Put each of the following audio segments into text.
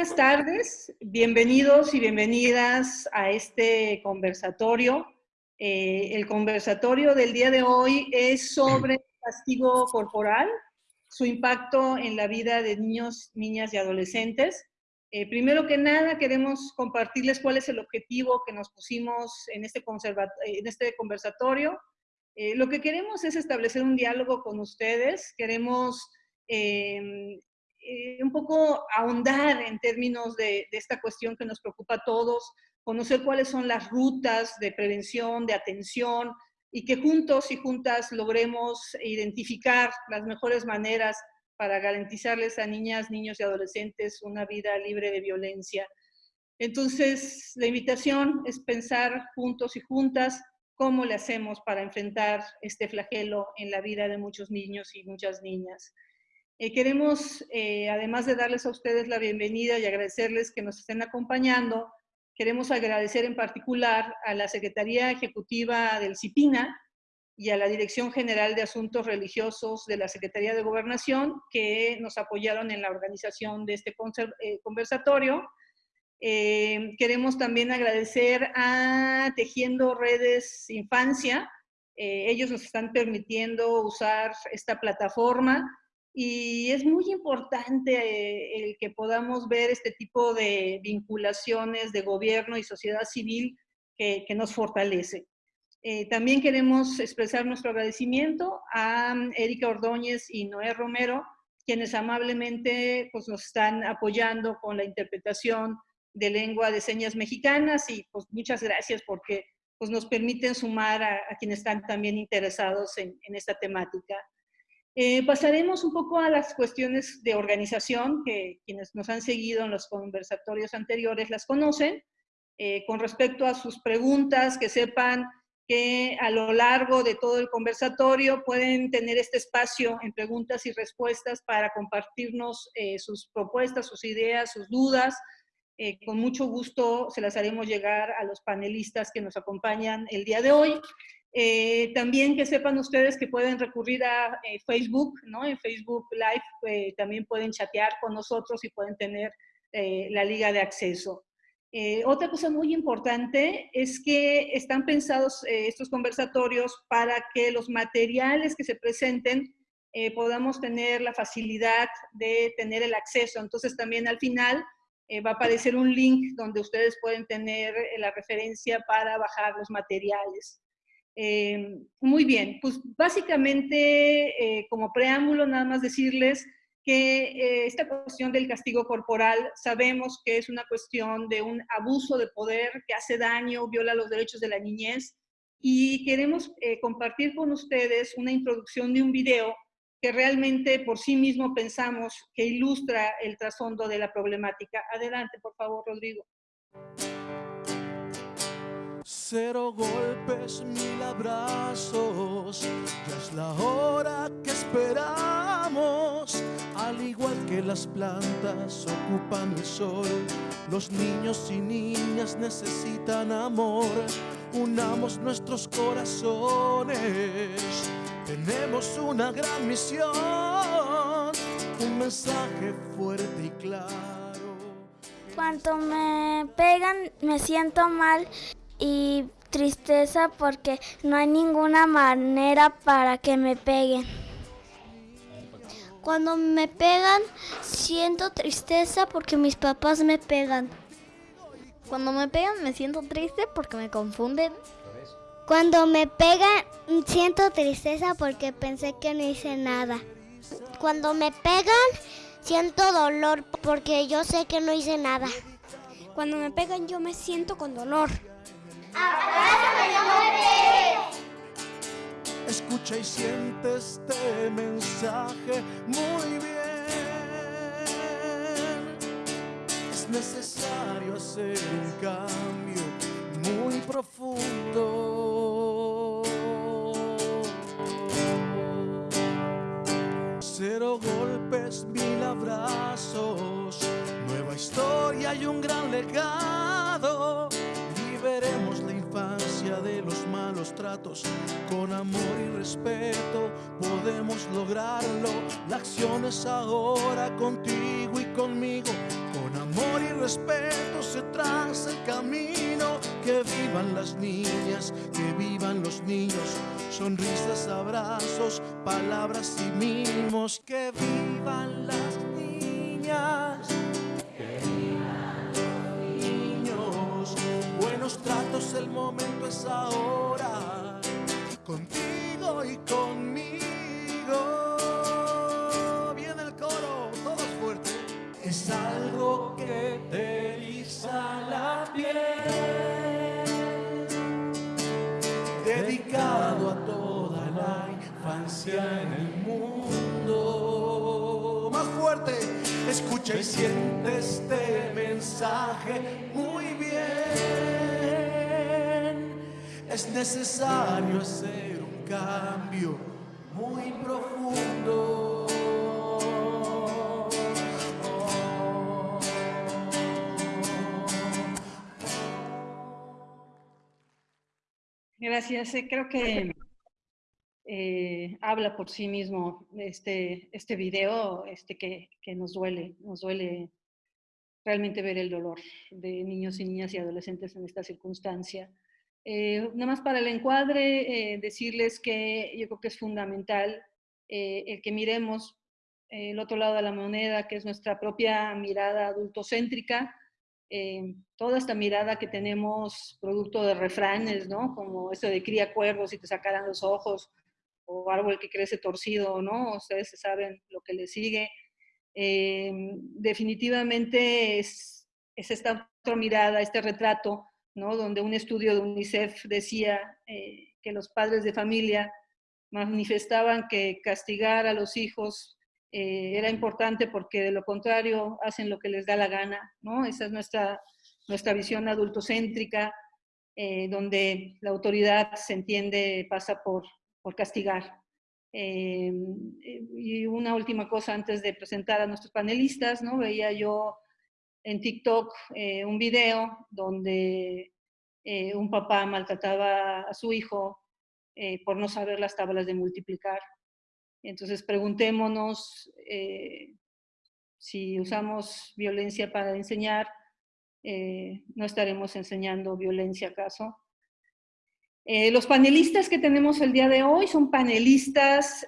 buenas tardes. Bienvenidos y bienvenidas a este conversatorio. Eh, el conversatorio del día de hoy es sobre castigo corporal, su impacto en la vida de niños, niñas y adolescentes. Eh, primero que nada, queremos compartirles cuál es el objetivo que nos pusimos en este, en este conversatorio. Eh, lo que queremos es establecer un diálogo con ustedes. Queremos em, eh, un poco ahondar en términos de, de, esta cuestión que nos preocupa a todos, conocer cuáles son las rutas de prevención, de atención, y que juntos y juntas logremos identificar las mejores maneras para garantizarles a niñas, niños y adolescentes una vida libre de violencia. Entonces, la invitación es pensar juntos y juntas cómo le hacemos para enfrentar este flagelo en la vida de muchos niños y muchas niñas. Eh, queremos, eh, además de darles a ustedes la bienvenida y agradecerles que nos estén acompañando, queremos agradecer en particular a la Secretaría Ejecutiva del CIPINA, y a la Dirección General de Asuntos Religiosos de la Secretaría de Gobernación, que nos apoyaron en la organización de este eh, conversatorio. Eh, queremos también agradecer a Tejiendo Redes Infancia. Eh, ellos nos están permitiendo usar esta plataforma y es muy importante el que podamos ver este tipo de vinculaciones de gobierno y sociedad civil que, que nos fortalece. Eh, también queremos expresar nuestro agradecimiento a mm, Erika Ordóñez y Noé Romero, quienes amablemente pues, nos están apoyando con la interpretación de lengua de señas mexicanas y pues muchas gracias porque pues, nos permiten sumar a, quienes están también interesados en, esta temática. Eh, pasaremos un poco a las cuestiones de organización, que quienes nos han seguido en los conversatorios anteriores las conocen. Eh, con respecto a sus preguntas, que sepan que a lo largo de todo el conversatorio pueden tener este espacio en preguntas y respuestas para compartirnos eh, sus propuestas, sus ideas, sus dudas. Con mucho gusto se las haremos llegar a los panelistas que nos acompañan el día de hoy. Eh, también que sepan ustedes que pueden recurrir a Facebook, ¿no? En Facebook Live también pueden chatear con nosotros y pueden tener la liga de acceso. Eh, otra cosa muy importante es que están pensados eh, estos conversatorios para que los materiales que se presenten eh, podamos tener la facilidad de tener el acceso. Entonces también al final va a aparecer un link donde ustedes pueden tener la referencia para bajar los materiales. Muy bien, pues básicamente como preámbulo nada más decirles que eh, esta cuestión del castigo corporal sabemos que es una cuestión de un abuso de poder que hace daño, viola los derechos de la niñez y queremos eh, compartir con ustedes una introducción de un video que realmente por sí mismo pensamos que ilustra el trasfondo de la problemática. Adelante, por favor, Rodrigo. Cero golpes, mil abrazos, ya es la hora que esperamos. Al igual que las plantas ocupan el sol, los niños y niñas necesitan amor. Unamos nuestros corazones, tenemos una gran misión, un mensaje fuerte y claro. Cuando me pegan me siento mal y tristeza porque no hay ninguna manera para que me peguen. Cuando me pegan siento tristeza porque mis papás me pegan. Cuando me pegan me siento triste porque me confunden. Cuando me pegan siento tristeza porque pensé que no hice nada. Cuando me pegan siento dolor porque yo sé que no hice nada. Cuando me pegan yo me siento con dolor. Escucha y siente este mensaje muy bien. Es necesario hacer un cambio muy profundo. Cero golpes, mil abrazos, nueva historia y un gran legado veremos la infancia de los malos tratos. Con amor y respeto podemos lograrlo. La acción es ahora contigo y conmigo. Con amor respeto se traza el camino. Que vivan las niñas, que vivan los niños. Sonrisas, abrazos, palabras y mimos. Que vivan las niñas. Buenos tratos, el momento es ahora. Contigo y conmigo. Viene el coro, todos fuertes. Es algo que te eriza la piel. Dedicado a toda la infancia en el mundo. Más fuerte, escucha y siente este mensaje muy bien. Es necesario hacer un cambio muy profundo. Gracias. Eh, Creo que eh, habla por sí mismo este, este video este que, que nos duele, nos duele realmente ver el dolor de niños y niñas y adolescentes en esta circunstancia. Eh, nada más para el encuadre, eh, decirles que yo creo que es fundamental eh, el que miremos el otro lado de la moneda, que es nuestra propia mirada adultocéntrica, eh, toda esta mirada que tenemos producto de refranes, ¿no? Como eso de cría cuervos y te sacarán los ojos, o árbol que crece torcido, ¿no? Ustedes saben lo que le sigue. Eh, definitivamente es, esta otra mirada, este retrato, ¿no? Donde un estudio de UNICEF decía eh, que los padres de familia manifestaban que castigar a los hijos eh, era importante porque de lo contrario hacen lo que les da la gana, ¿no? Esa es nuestra, nuestra visión adultocéntrica, eh, donde la autoridad se entiende pasa por, por castigar. Eh, y una última cosa antes de presentar a nuestros panelistas, ¿no? Veía yo en TikTok eh, un video donde eh, un papá maltrataba a su hijo por no saber las tablas de multiplicar. Entonces preguntémonos eh, si usamos violencia para enseñar, eh, no estaremos enseñando violencia acaso. Eh, los panelistas que tenemos el día de hoy son panelistas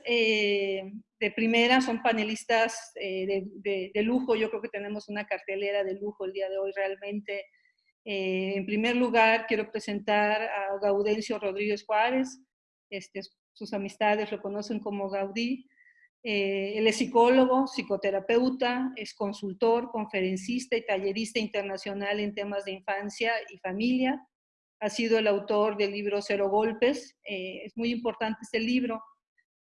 de primera, son panelistas de, de, lujo. Yo creo que tenemos una cartelera de lujo el día de hoy realmente. en primer lugar, quiero presentar a Gaudencio Rodríguez Juárez, este, sus amistades lo conocen como Gaudí. Eh, él es psicólogo, psicoterapeuta, es consultor, conferencista y tallerista internacional en temas de infancia y familia. Ha sido el autor del libro Cero Golpes. Eh, es muy importante este libro.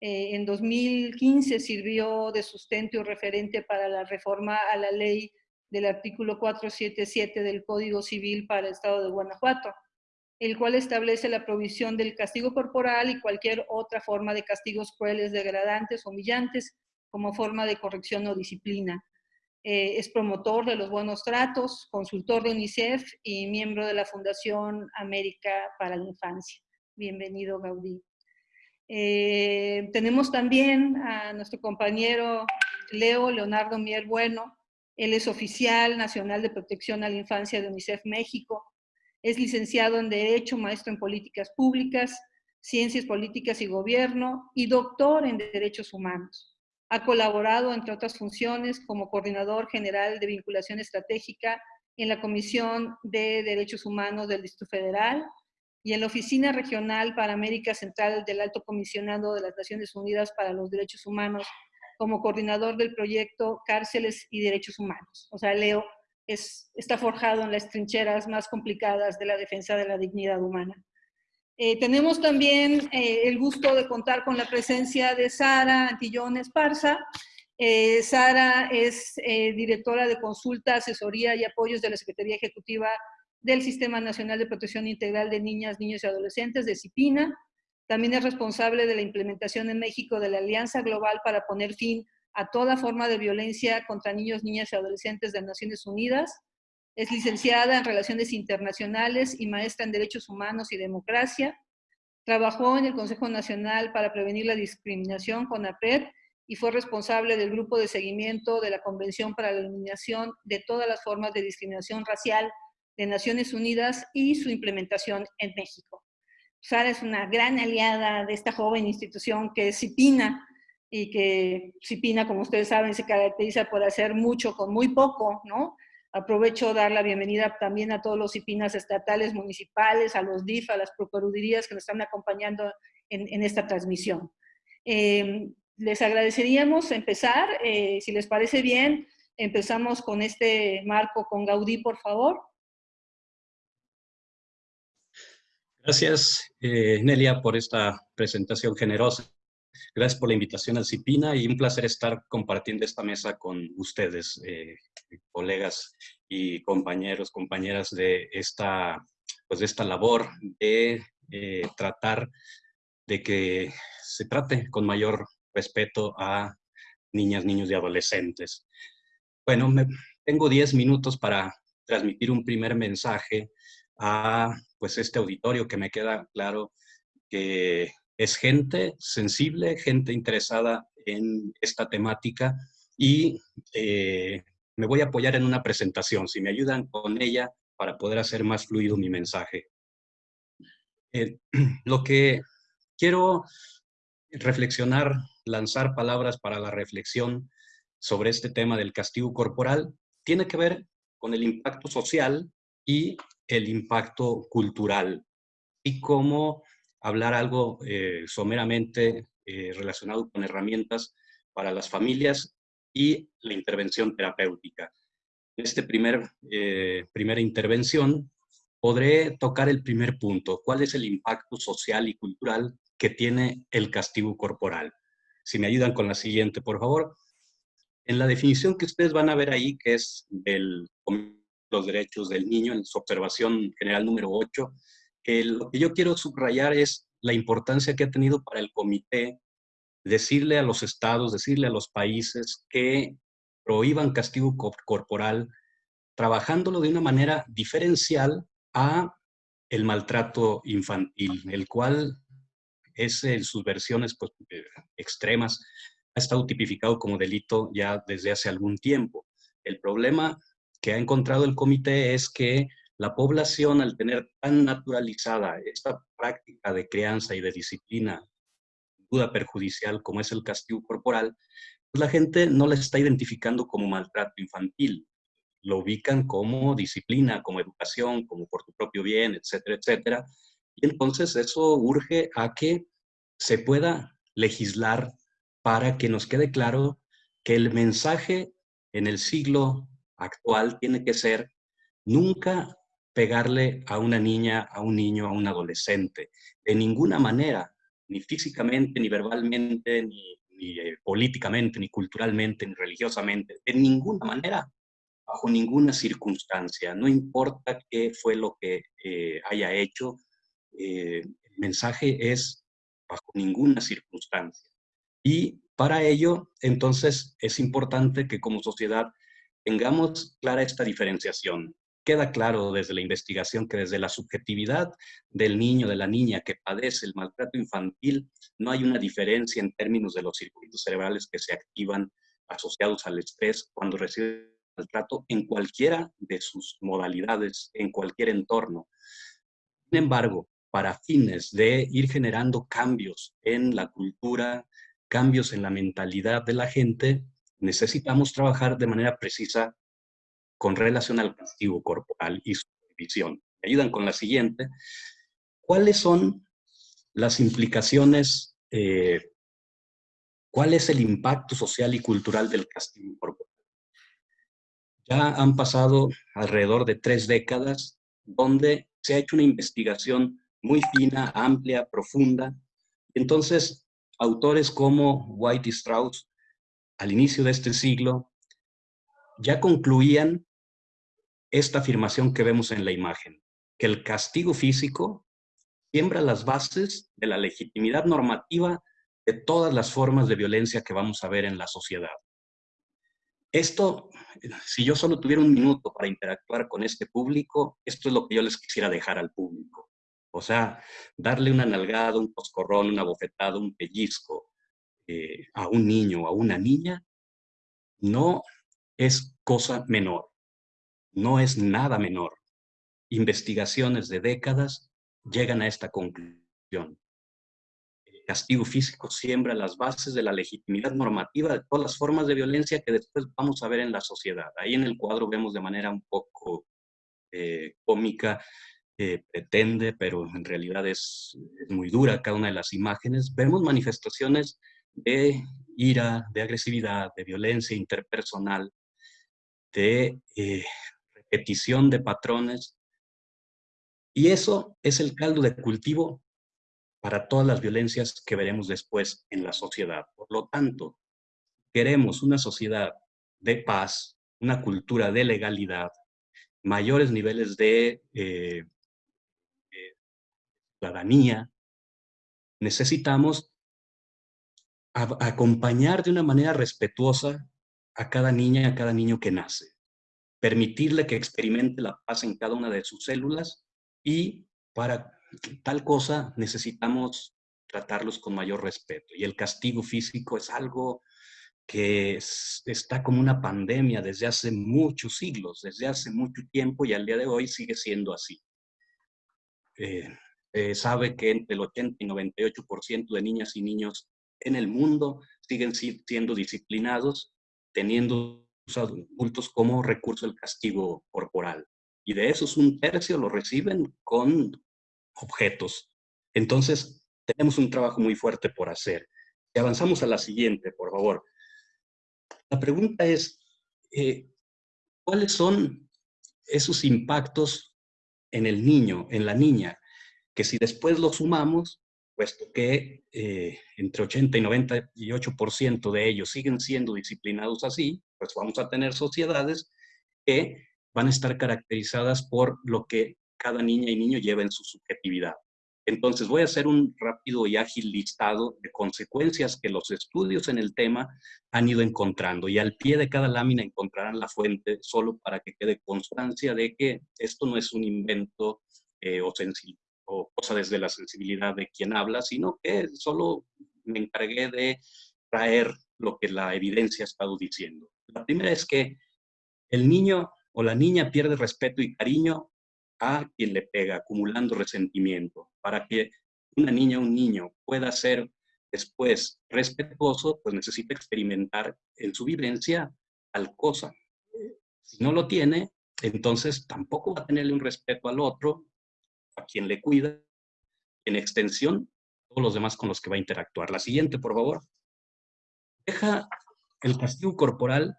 Eh, en 2015 sirvió de sustento y referente para la reforma a la ley del artículo 477 del Código Civil para el Estado de Guanajuato el cual establece la provisión del castigo corporal y cualquier otra forma de castigos crueles, degradantes humillantes como forma de corrección o disciplina. Eh, es promotor de los buenos tratos, consultor de UNICEF y miembro de la Fundación América para la Infancia. Bienvenido, Gaudí. Eh, tenemos también a nuestro compañero Leo Leonardo Mier Bueno. Él es oficial nacional de protección a la infancia de UNICEF México es licenciado en Derecho, maestro en Políticas Públicas, Ciencias Políticas y Gobierno y doctor en Derechos Humanos. Ha colaborado, entre otras funciones, como coordinador general de vinculación estratégica en la Comisión de Derechos Humanos del Distrito Federal y en la Oficina Regional para América Central del Alto Comisionado de las Naciones Unidas para los Derechos Humanos como coordinador del proyecto Cárceles y Derechos Humanos. O sea, Leo es, está forjado en las trincheras más complicadas de la defensa de la dignidad humana. Eh, tenemos también eh, el gusto de contar con la presencia de Sara Antillón Esparza. Eh, Sara es eh, directora de consulta, asesoría y apoyos de la Secretaría Ejecutiva del Sistema Nacional de Protección Integral de Niñas, Niños y Adolescentes, de CIPINA. También es responsable de la implementación en México de la Alianza Global para poner fin a toda forma de violencia contra niños, niñas y adolescentes de Naciones Unidas. Es licenciada en Relaciones Internacionales y maestra en Derechos Humanos y Democracia. Trabajó en el Consejo Nacional para Prevenir la Discriminación, con APRED, y fue responsable del grupo de seguimiento de la Convención para la Eliminación de todas las formas de discriminación racial de Naciones Unidas y su implementación en México. Sara es una gran aliada de esta joven institución que es CIPINA, y que CIPINA, como ustedes saben, se caracteriza por hacer mucho con muy poco, ¿no? Aprovecho dar la bienvenida también a todos los CIPINAS estatales, municipales, a los DIF, a las procuradurías que nos están acompañando en, esta transmisión. Eh, les agradeceríamos empezar, eh, si les parece bien, empezamos con este marco con Gaudí, por favor. Gracias, eh, Nelia, por esta presentación generosa. Gracias por la invitación al CIPINA y un placer estar compartiendo esta mesa con ustedes, eh, colegas y compañeros, compañeras de esta, pues esta labor de eh, tratar de que se trate con mayor respeto a niñas, niños y adolescentes. Bueno, tengo 10 minutos para transmitir un primer mensaje a pues este auditorio que me queda claro que es gente sensible, gente interesada en esta temática y eh, me voy a apoyar en una presentación, si me ayudan con ella para poder hacer más fluido mi mensaje. Eh, lo que quiero reflexionar, lanzar palabras para la reflexión sobre este tema del castigo corporal, tiene que ver con el impacto social y el impacto cultural y cómo hablar algo eh, someramente eh, relacionado con herramientas para las familias y la intervención terapéutica. En esta primer, eh, primera intervención podré tocar el primer punto, cuál es el impacto social y cultural que tiene el castigo corporal. Si me ayudan con la siguiente, por favor. En la definición que ustedes van a ver ahí, que es del los derechos del niño, en su observación general número 8, lo que yo quiero subrayar es la importancia que ha tenido para el comité decirle a los estados, decirle a los países que prohíban castigo corporal, trabajándolo de una manera diferencial a el maltrato infantil, el cual es en sus versiones pues, eh, extremas, ha estado tipificado como delito ya desde hace algún tiempo. El problema que ha encontrado el comité es que la población, al tener tan naturalizada esta práctica de crianza y de disciplina, duda perjudicial como es el castigo corporal, pues la gente no la está identificando como maltrato infantil. Lo ubican como disciplina, como educación, como por tu propio bien, etcétera, etcétera. Y entonces eso urge a que se pueda legislar para que nos quede claro que el mensaje en el siglo actual tiene que ser nunca pegarle a una niña, a un niño, a un adolescente. De ninguna manera, ni físicamente, ni verbalmente, ni, eh, políticamente, ni culturalmente, ni religiosamente. De ninguna manera, bajo ninguna circunstancia. No importa qué fue lo que eh, haya hecho, eh, el mensaje es bajo ninguna circunstancia. Y para ello, entonces, es importante que como sociedad tengamos clara esta diferenciación. Queda claro desde la investigación que desde la subjetividad del niño, de la niña que padece el maltrato infantil, no hay una diferencia en términos de los circuitos cerebrales que se activan asociados al estrés cuando recibe maltrato en cualquiera de sus modalidades, en cualquier entorno. Sin embargo, para fines de ir generando cambios en la cultura, cambios en la mentalidad de la gente, necesitamos trabajar de manera precisa con relación al castigo corporal y su revisión. Me ayudan con la siguiente. ¿Cuáles son las implicaciones, eh, cuál es el impacto social y cultural del castigo corporal? Ya han pasado alrededor de tres décadas donde se ha hecho una investigación muy fina, amplia, profunda. Entonces, autores como White y Strauss al inicio de este siglo, ya concluían esta afirmación que vemos en la imagen, que el castigo físico siembra las bases de la legitimidad normativa de todas las formas de violencia que vamos a ver en la sociedad. Esto, si yo solo tuviera un minuto para interactuar con este público, esto es lo que yo les quisiera dejar al público. O sea, darle una nalgada, un coscorrón, una bofetada, un pellizco, eh, a un niño o a una niña no es cosa menor, no es nada menor. Investigaciones de décadas llegan a esta conclusión. El castigo físico siembra las bases de la legitimidad normativa de todas las formas de violencia que después vamos a ver en la sociedad. Ahí en el cuadro vemos de manera un poco eh, cómica eh, pretende, pero en realidad es, muy dura cada una de las imágenes, vemos manifestaciones de ira, de agresividad, de violencia interpersonal, de eh, repetición de patrones. Y eso es el caldo de cultivo para todas las violencias que veremos después en la sociedad. Por lo tanto, queremos una sociedad de paz, una cultura de legalidad, mayores niveles de eh, ciudadanía, necesitamos acompañar de una manera respetuosa a cada niña y a cada niño que nace. Permitirle que experimente la paz en cada una de sus células y para tal cosa necesitamos tratarlos con mayor respeto. Y el castigo físico es algo que está como una pandemia desde hace muchos siglos, desde hace mucho tiempo y al día de hoy sigue siendo así. Eh, sabe que entre el 80 y 98% de niñas y niños en el mundo siguen siendo disciplinados, teniendo sus adultos como recurso el castigo corporal. Y de esos un tercio lo reciben con objetos. Entonces, tenemos un trabajo muy fuerte por hacer. Y avanzamos a la siguiente, por favor. La pregunta es, eh, ¿cuáles son esos impactos en el niño, en la niña, que si después lo sumamos, puesto que eh, entre 80 y 98% de ellos siguen siendo disciplinados así, pues vamos a tener sociedades que van a estar caracterizadas por lo que cada niña y niño lleva en su subjetividad. Entonces voy a hacer un rápido y ágil listado de consecuencias que los estudios en el tema han ido encontrando y al pie de cada lámina encontrarán la fuente solo para que quede constancia de que esto no es un invento eh, o sencillo o cosa desde la sensibilidad de quien habla, sino que solo me encargué de traer lo que la evidencia ha estado diciendo. La primera es que el niño o la niña pierde respeto y cariño a quien le pega, acumulando resentimiento. Para que una niña o un niño pueda ser después respetuoso, pues necesita experimentar en su vivencia tal cosa. Si no lo tiene, entonces tampoco va a tenerle un respeto al otro a quien le cuida, en extensión, todos los demás con los que va a interactuar. La siguiente, por favor. Deja el castigo corporal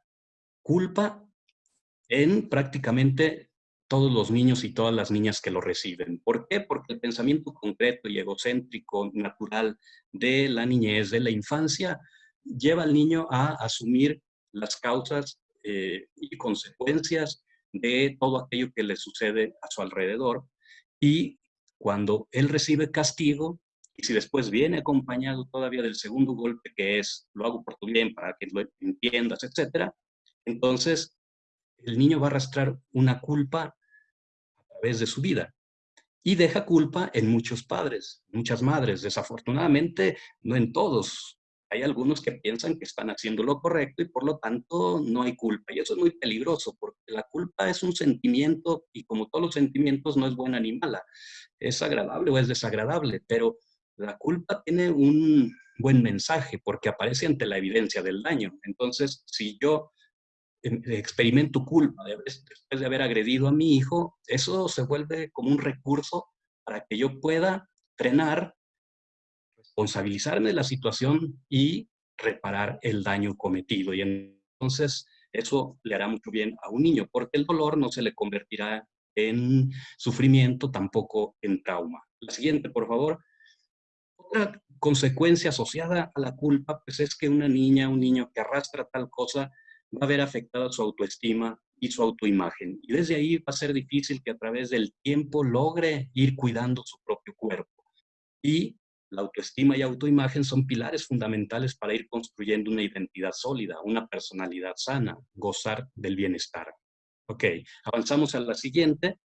culpa en prácticamente todos los niños y todas las niñas que lo reciben. ¿Por qué? Porque el pensamiento concreto y egocéntrico natural de la niñez, de la infancia, lleva al niño a asumir las causas eh, y consecuencias de todo aquello que le sucede a su alrededor y cuando él recibe castigo, y si después viene acompañado todavía del segundo golpe, que es, lo hago por tu bien, para que lo entiendas, etcétera, entonces el niño va a arrastrar una culpa a través de su vida. Y deja culpa en muchos padres, muchas madres. Desafortunadamente, no en todos hay algunos que piensan que están haciendo lo correcto y por lo tanto no hay culpa. Y eso es muy peligroso porque la culpa es un sentimiento y como todos los sentimientos no es buena ni mala. Es agradable o es desagradable, pero la culpa tiene un buen mensaje porque aparece ante la evidencia del daño. Entonces, si yo em, experimento culpa después de haber agredido a mi hijo, eso se vuelve como un recurso para que yo pueda frenar responsabilizarme de la situación y reparar el daño cometido. Y entonces eso le hará mucho bien a un niño, porque el dolor no se le convertirá en sufrimiento, tampoco en trauma. La siguiente, por favor. Otra consecuencia asociada a la culpa, pues es que una niña, un niño que arrastra tal cosa, va a ver afectada su autoestima y su autoimagen. Y desde ahí va a ser difícil que a través del tiempo logre ir cuidando su propio cuerpo. Y la autoestima y autoimagen son pilares fundamentales para ir construyendo una identidad sólida, una personalidad sana, gozar del bienestar. Ok, avanzamos a la siguiente.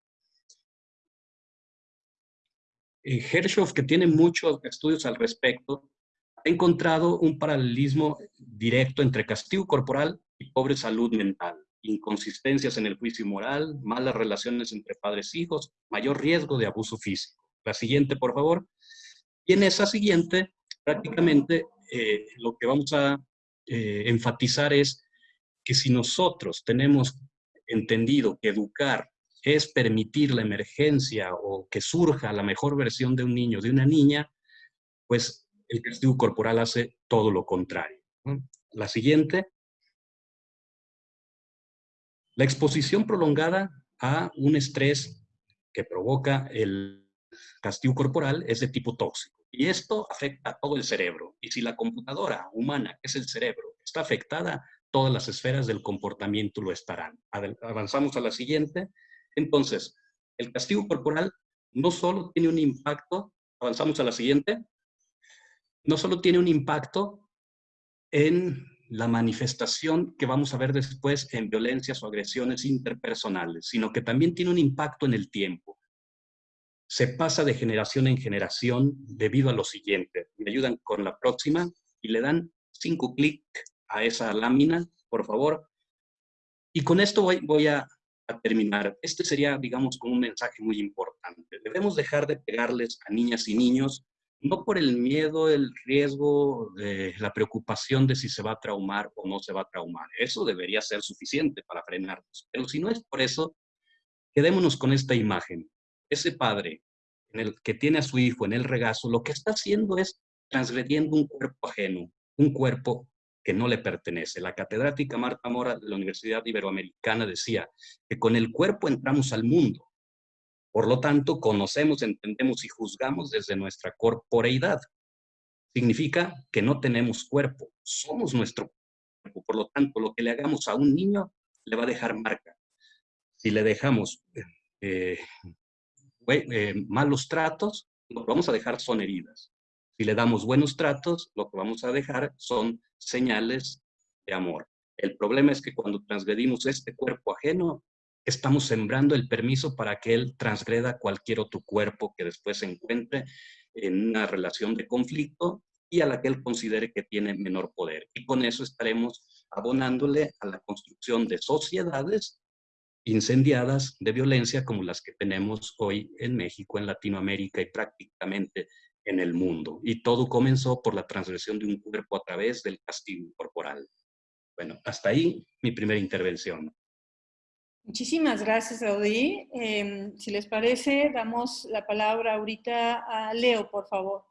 Eh, Hershoff, que tiene muchos estudios al respecto, ha encontrado un paralelismo directo entre castigo corporal y pobre salud mental, inconsistencias en el juicio moral, malas relaciones entre padres e hijos, mayor riesgo de abuso físico. La siguiente, por favor. Y en esa siguiente, prácticamente eh, lo que vamos a eh, enfatizar es que si nosotros tenemos entendido que educar es permitir la emergencia o que surja la mejor versión de un niño, de una niña, pues el castigo corporal hace todo lo contrario. La siguiente. La exposición prolongada a un estrés que provoca el castigo corporal es de tipo tóxico. Y esto afecta a todo el cerebro. Y si la computadora humana, que es el cerebro, está afectada, todas las esferas del comportamiento lo estarán. Avanzamos a la siguiente. Entonces, el castigo corporal no solo tiene un impacto, avanzamos a la siguiente, no solo tiene un impacto en la manifestación que vamos a ver después en violencias o agresiones interpersonales, sino que también tiene un impacto en el tiempo. Se pasa de generación en generación debido a lo siguiente. Me ayudan con la próxima y le dan cinco clics a esa lámina, por favor. Y con esto voy, voy a terminar, este sería, digamos, como un mensaje muy importante. Debemos dejar de pegarles a niñas y niños, no por el miedo, el riesgo, la preocupación de si se va a traumar o no se va a traumar. Eso debería ser suficiente para frenarnos. Pero si no es por eso, quedémonos con esta imagen. Ese padre en el que tiene a su hijo en el regazo, lo que está haciendo es transgrediendo un cuerpo ajeno, un cuerpo que no le pertenece. La catedrática Marta Mora de la Universidad Iberoamericana decía que con el cuerpo entramos al mundo. Por lo tanto, conocemos, entendemos y juzgamos desde nuestra corporeidad. Significa que no tenemos cuerpo, somos nuestro cuerpo. Por lo tanto, lo que le hagamos a un niño le va a dejar marca. Si le dejamos eh, eh, malos tratos, lo que vamos a dejar son heridas. Si le damos buenos tratos, lo que vamos a dejar son señales de amor. El problema es que cuando transgredimos este cuerpo ajeno, estamos sembrando el permiso para que él transgreda cualquier otro cuerpo que después se encuentre en una relación de conflicto y a la que él considere que tiene menor poder. Y con eso estaremos abonándole a la construcción de sociedades incendiadas de violencia como las que tenemos hoy en México, en Latinoamérica y prácticamente en el mundo. Y todo comenzó por la transgresión de un cuerpo a través del castigo corporal. Bueno, hasta ahí mi primera intervención. Muchísimas gracias, Audi. Em, si les parece, damos la palabra ahorita a Leo, por favor.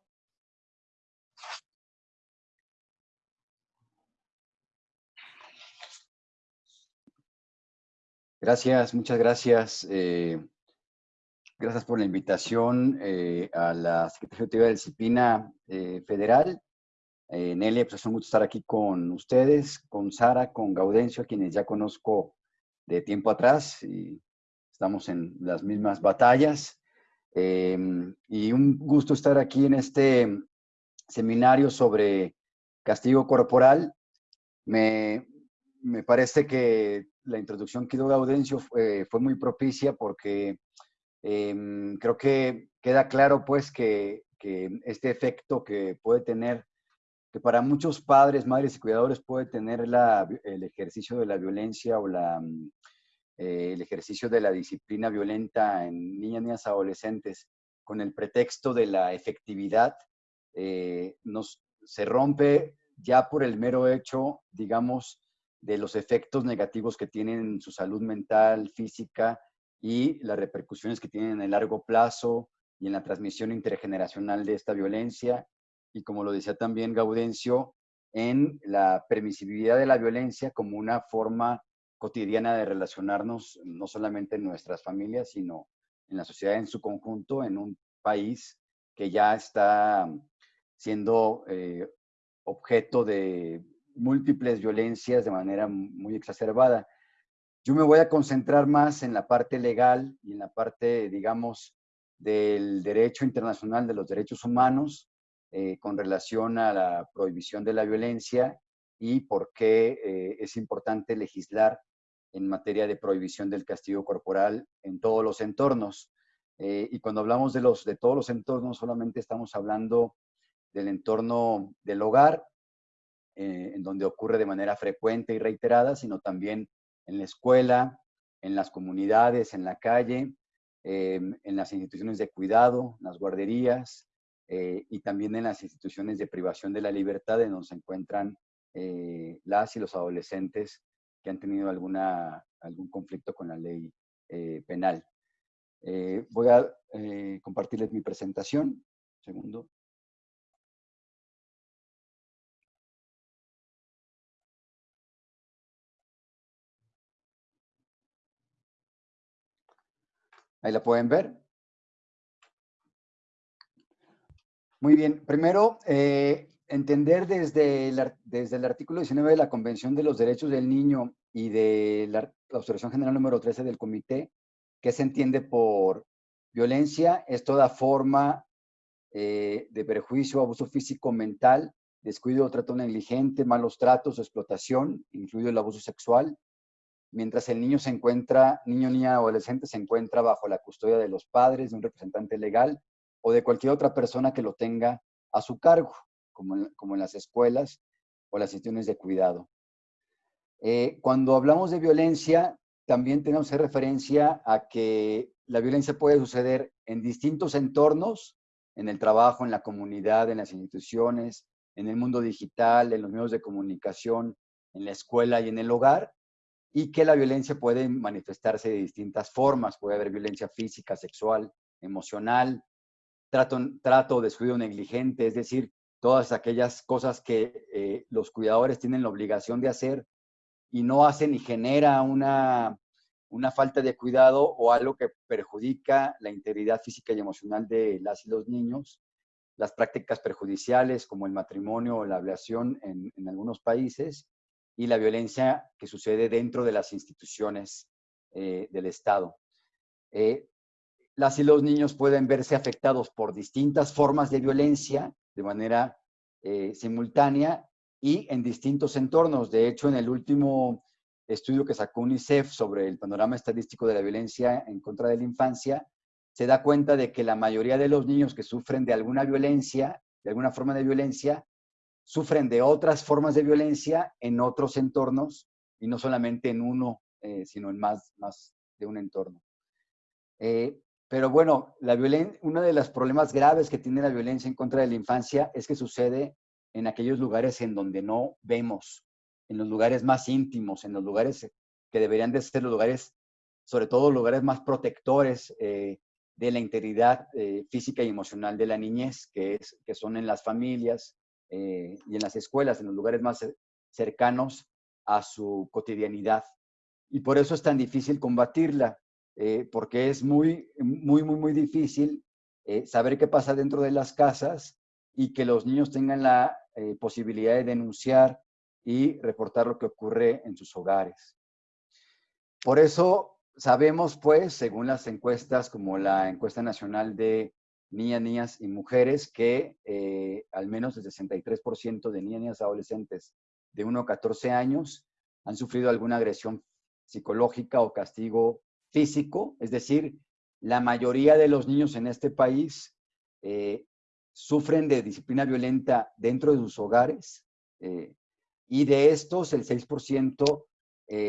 Gracias, muchas gracias. Eh, Gracias por la invitación eh, a la Secretaría de Disciplina eh, Federal. Nelia, pues es un gusto estar aquí con ustedes, con Sara, con Gaudencio, a quienes ya conozco de tiempo atrás y estamos en las mismas batallas. Em, y un gusto estar aquí en este seminario sobre castigo corporal. Me, me parece que la introducción que dio Gaudencio fue, fue muy propicia porque Em, creo que queda claro pues que, este efecto que puede tener, que para muchos padres, madres y cuidadores puede tener el ejercicio de la violencia o la, mm, eh, el ejercicio de la disciplina violenta en niñas, niñas, adolescentes, con el pretexto de la efectividad, eh, nos, se rompe ya por el mero hecho, digamos, de los efectos negativos que tienen en su salud mental, física, y las repercusiones que tienen en el largo plazo y en la transmisión intergeneracional de esta violencia. Y como lo decía también Gaudencio, en la permisibilidad de la violencia como una forma cotidiana de relacionarnos, no solamente en nuestras familias, sino en la sociedad en su conjunto, en un país que ya está siendo eh, objeto de múltiples violencias de manera muy exacerbada. Yo me voy a concentrar más en la parte legal y en la parte, digamos, del derecho internacional de los derechos humanos eh, con relación a la prohibición de la violencia y por qué eh, es importante legislar en materia de prohibición del castigo corporal en todos los entornos. Eh, y cuando hablamos de, los, de todos los entornos, solamente estamos hablando del entorno del hogar, eh, en donde ocurre de manera frecuente y reiterada, sino también en la escuela, en las comunidades, en la calle, em, en las instituciones de cuidado, las guarderías eh, y también en las instituciones de privación de la libertad en donde se encuentran eh, las y los adolescentes que han tenido alguna, algún conflicto con la ley penal. voy a compartirles mi presentación. segundo. Ahí la pueden ver. Muy bien. Primero, eh, entender desde el, artículo 19 de la Convención de los Derechos del Niño y de la, Observación General número 13 del Comité, que se entiende por violencia, es toda forma eh, de perjuicio, abuso físico, mental, descuido trato negligente, malos tratos, explotación, incluido el abuso sexual, mientras el niño se encuentra, niño, niña, adolescente se encuentra bajo la custodia de los padres, de un representante legal o de cualquier otra persona que lo tenga a su cargo, como en, como en las escuelas o las instituciones de cuidado. Eh, cuando hablamos de violencia, también tenemos que referencia a que la violencia puede suceder en distintos entornos, en el trabajo, en la comunidad, en las instituciones, en el mundo digital, en los medios de comunicación, en la escuela y en el hogar, y que la violencia puede manifestarse de distintas formas. Puede haber violencia física, sexual, emocional, trato, trato descuido negligente, es decir, todas aquellas cosas que eh, los cuidadores tienen la obligación de hacer y no hacen y genera una, una falta de cuidado o algo que perjudica la integridad física y emocional de las y los niños. Las prácticas perjudiciales como el matrimonio o la ablación en, en algunos países y la violencia que sucede dentro de las instituciones eh, del Estado. Eh, las y los niños pueden verse afectados por distintas formas de violencia de manera eh, simultánea y en distintos entornos. De hecho, en el último estudio que sacó UNICEF sobre el panorama estadístico de la violencia en contra de la infancia, se da cuenta de que la mayoría de los niños que sufren de alguna violencia, de alguna forma de violencia, sufren de otras formas de violencia en otros entornos y no solamente en uno, eh, sino en más, más de un entorno. Eh, pero bueno, la uno de los problemas graves que tiene la violencia en contra de la infancia es que sucede en aquellos lugares en donde no vemos, en los lugares más íntimos, en los lugares que deberían de ser los lugares, sobre todo lugares más protectores eh, de la integridad física y emocional de la niñez, que, son en las familias, eh, y en las escuelas, en los lugares más cercanos a su cotidianidad. Y por eso es tan difícil combatirla, eh, porque es muy, muy, muy, muy difícil eh, saber qué pasa dentro de las casas y que los niños tengan la posibilidad de denunciar y reportar lo que ocurre en sus hogares. Por eso sabemos, pues, según las encuestas como la encuesta nacional de niñas, niñas y mujeres que eh, al menos el 63% de niñas, niñas adolescentes de 1 a 14 años han sufrido alguna agresión psicológica o castigo físico, es decir, la mayoría de los niños en este país eh, sufren de disciplina violenta dentro de sus hogares eh, y de estos el 6%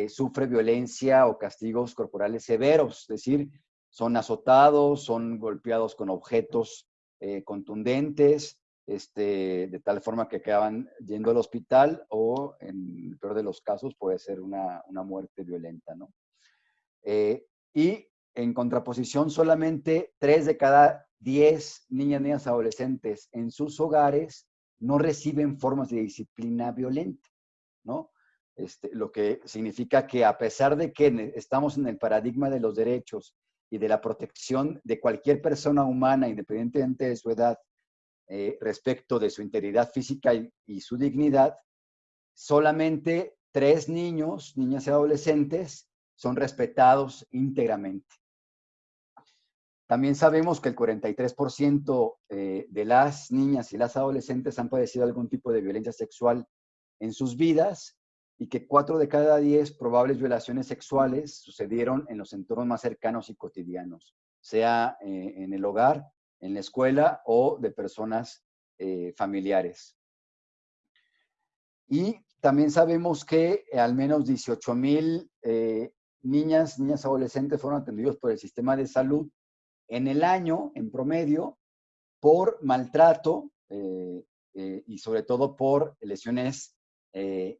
sufre violencia o castigos corporales severos, es decir, son azotados, son golpeados con objetos eh, contundentes, este, de tal forma que acaban yendo al hospital o, en el peor de los casos, puede ser una, muerte violenta. ¿no? Eh, y en contraposición, solamente 3 de cada 10 niñas, niñas, adolescentes en sus hogares no reciben formas de disciplina violenta, ¿no? Este, lo que significa que a pesar de que estamos en el paradigma de los derechos y de la protección de cualquier persona humana, independientemente de su edad, eh, respecto de su integridad física y, su dignidad, solamente tres niños, niñas y adolescentes, son respetados íntegramente. También sabemos que el 43% eh, de las niñas y las adolescentes han padecido algún tipo de violencia sexual en sus vidas y que cuatro de cada diez probables violaciones sexuales sucedieron en los entornos más cercanos y cotidianos, sea eh, en el hogar, en la escuela o de personas eh, familiares. Y también sabemos que al menos 18 mil eh, niñas, niñas adolescentes fueron atendidos por el sistema de salud en el año, en promedio, por maltrato y sobre todo por lesiones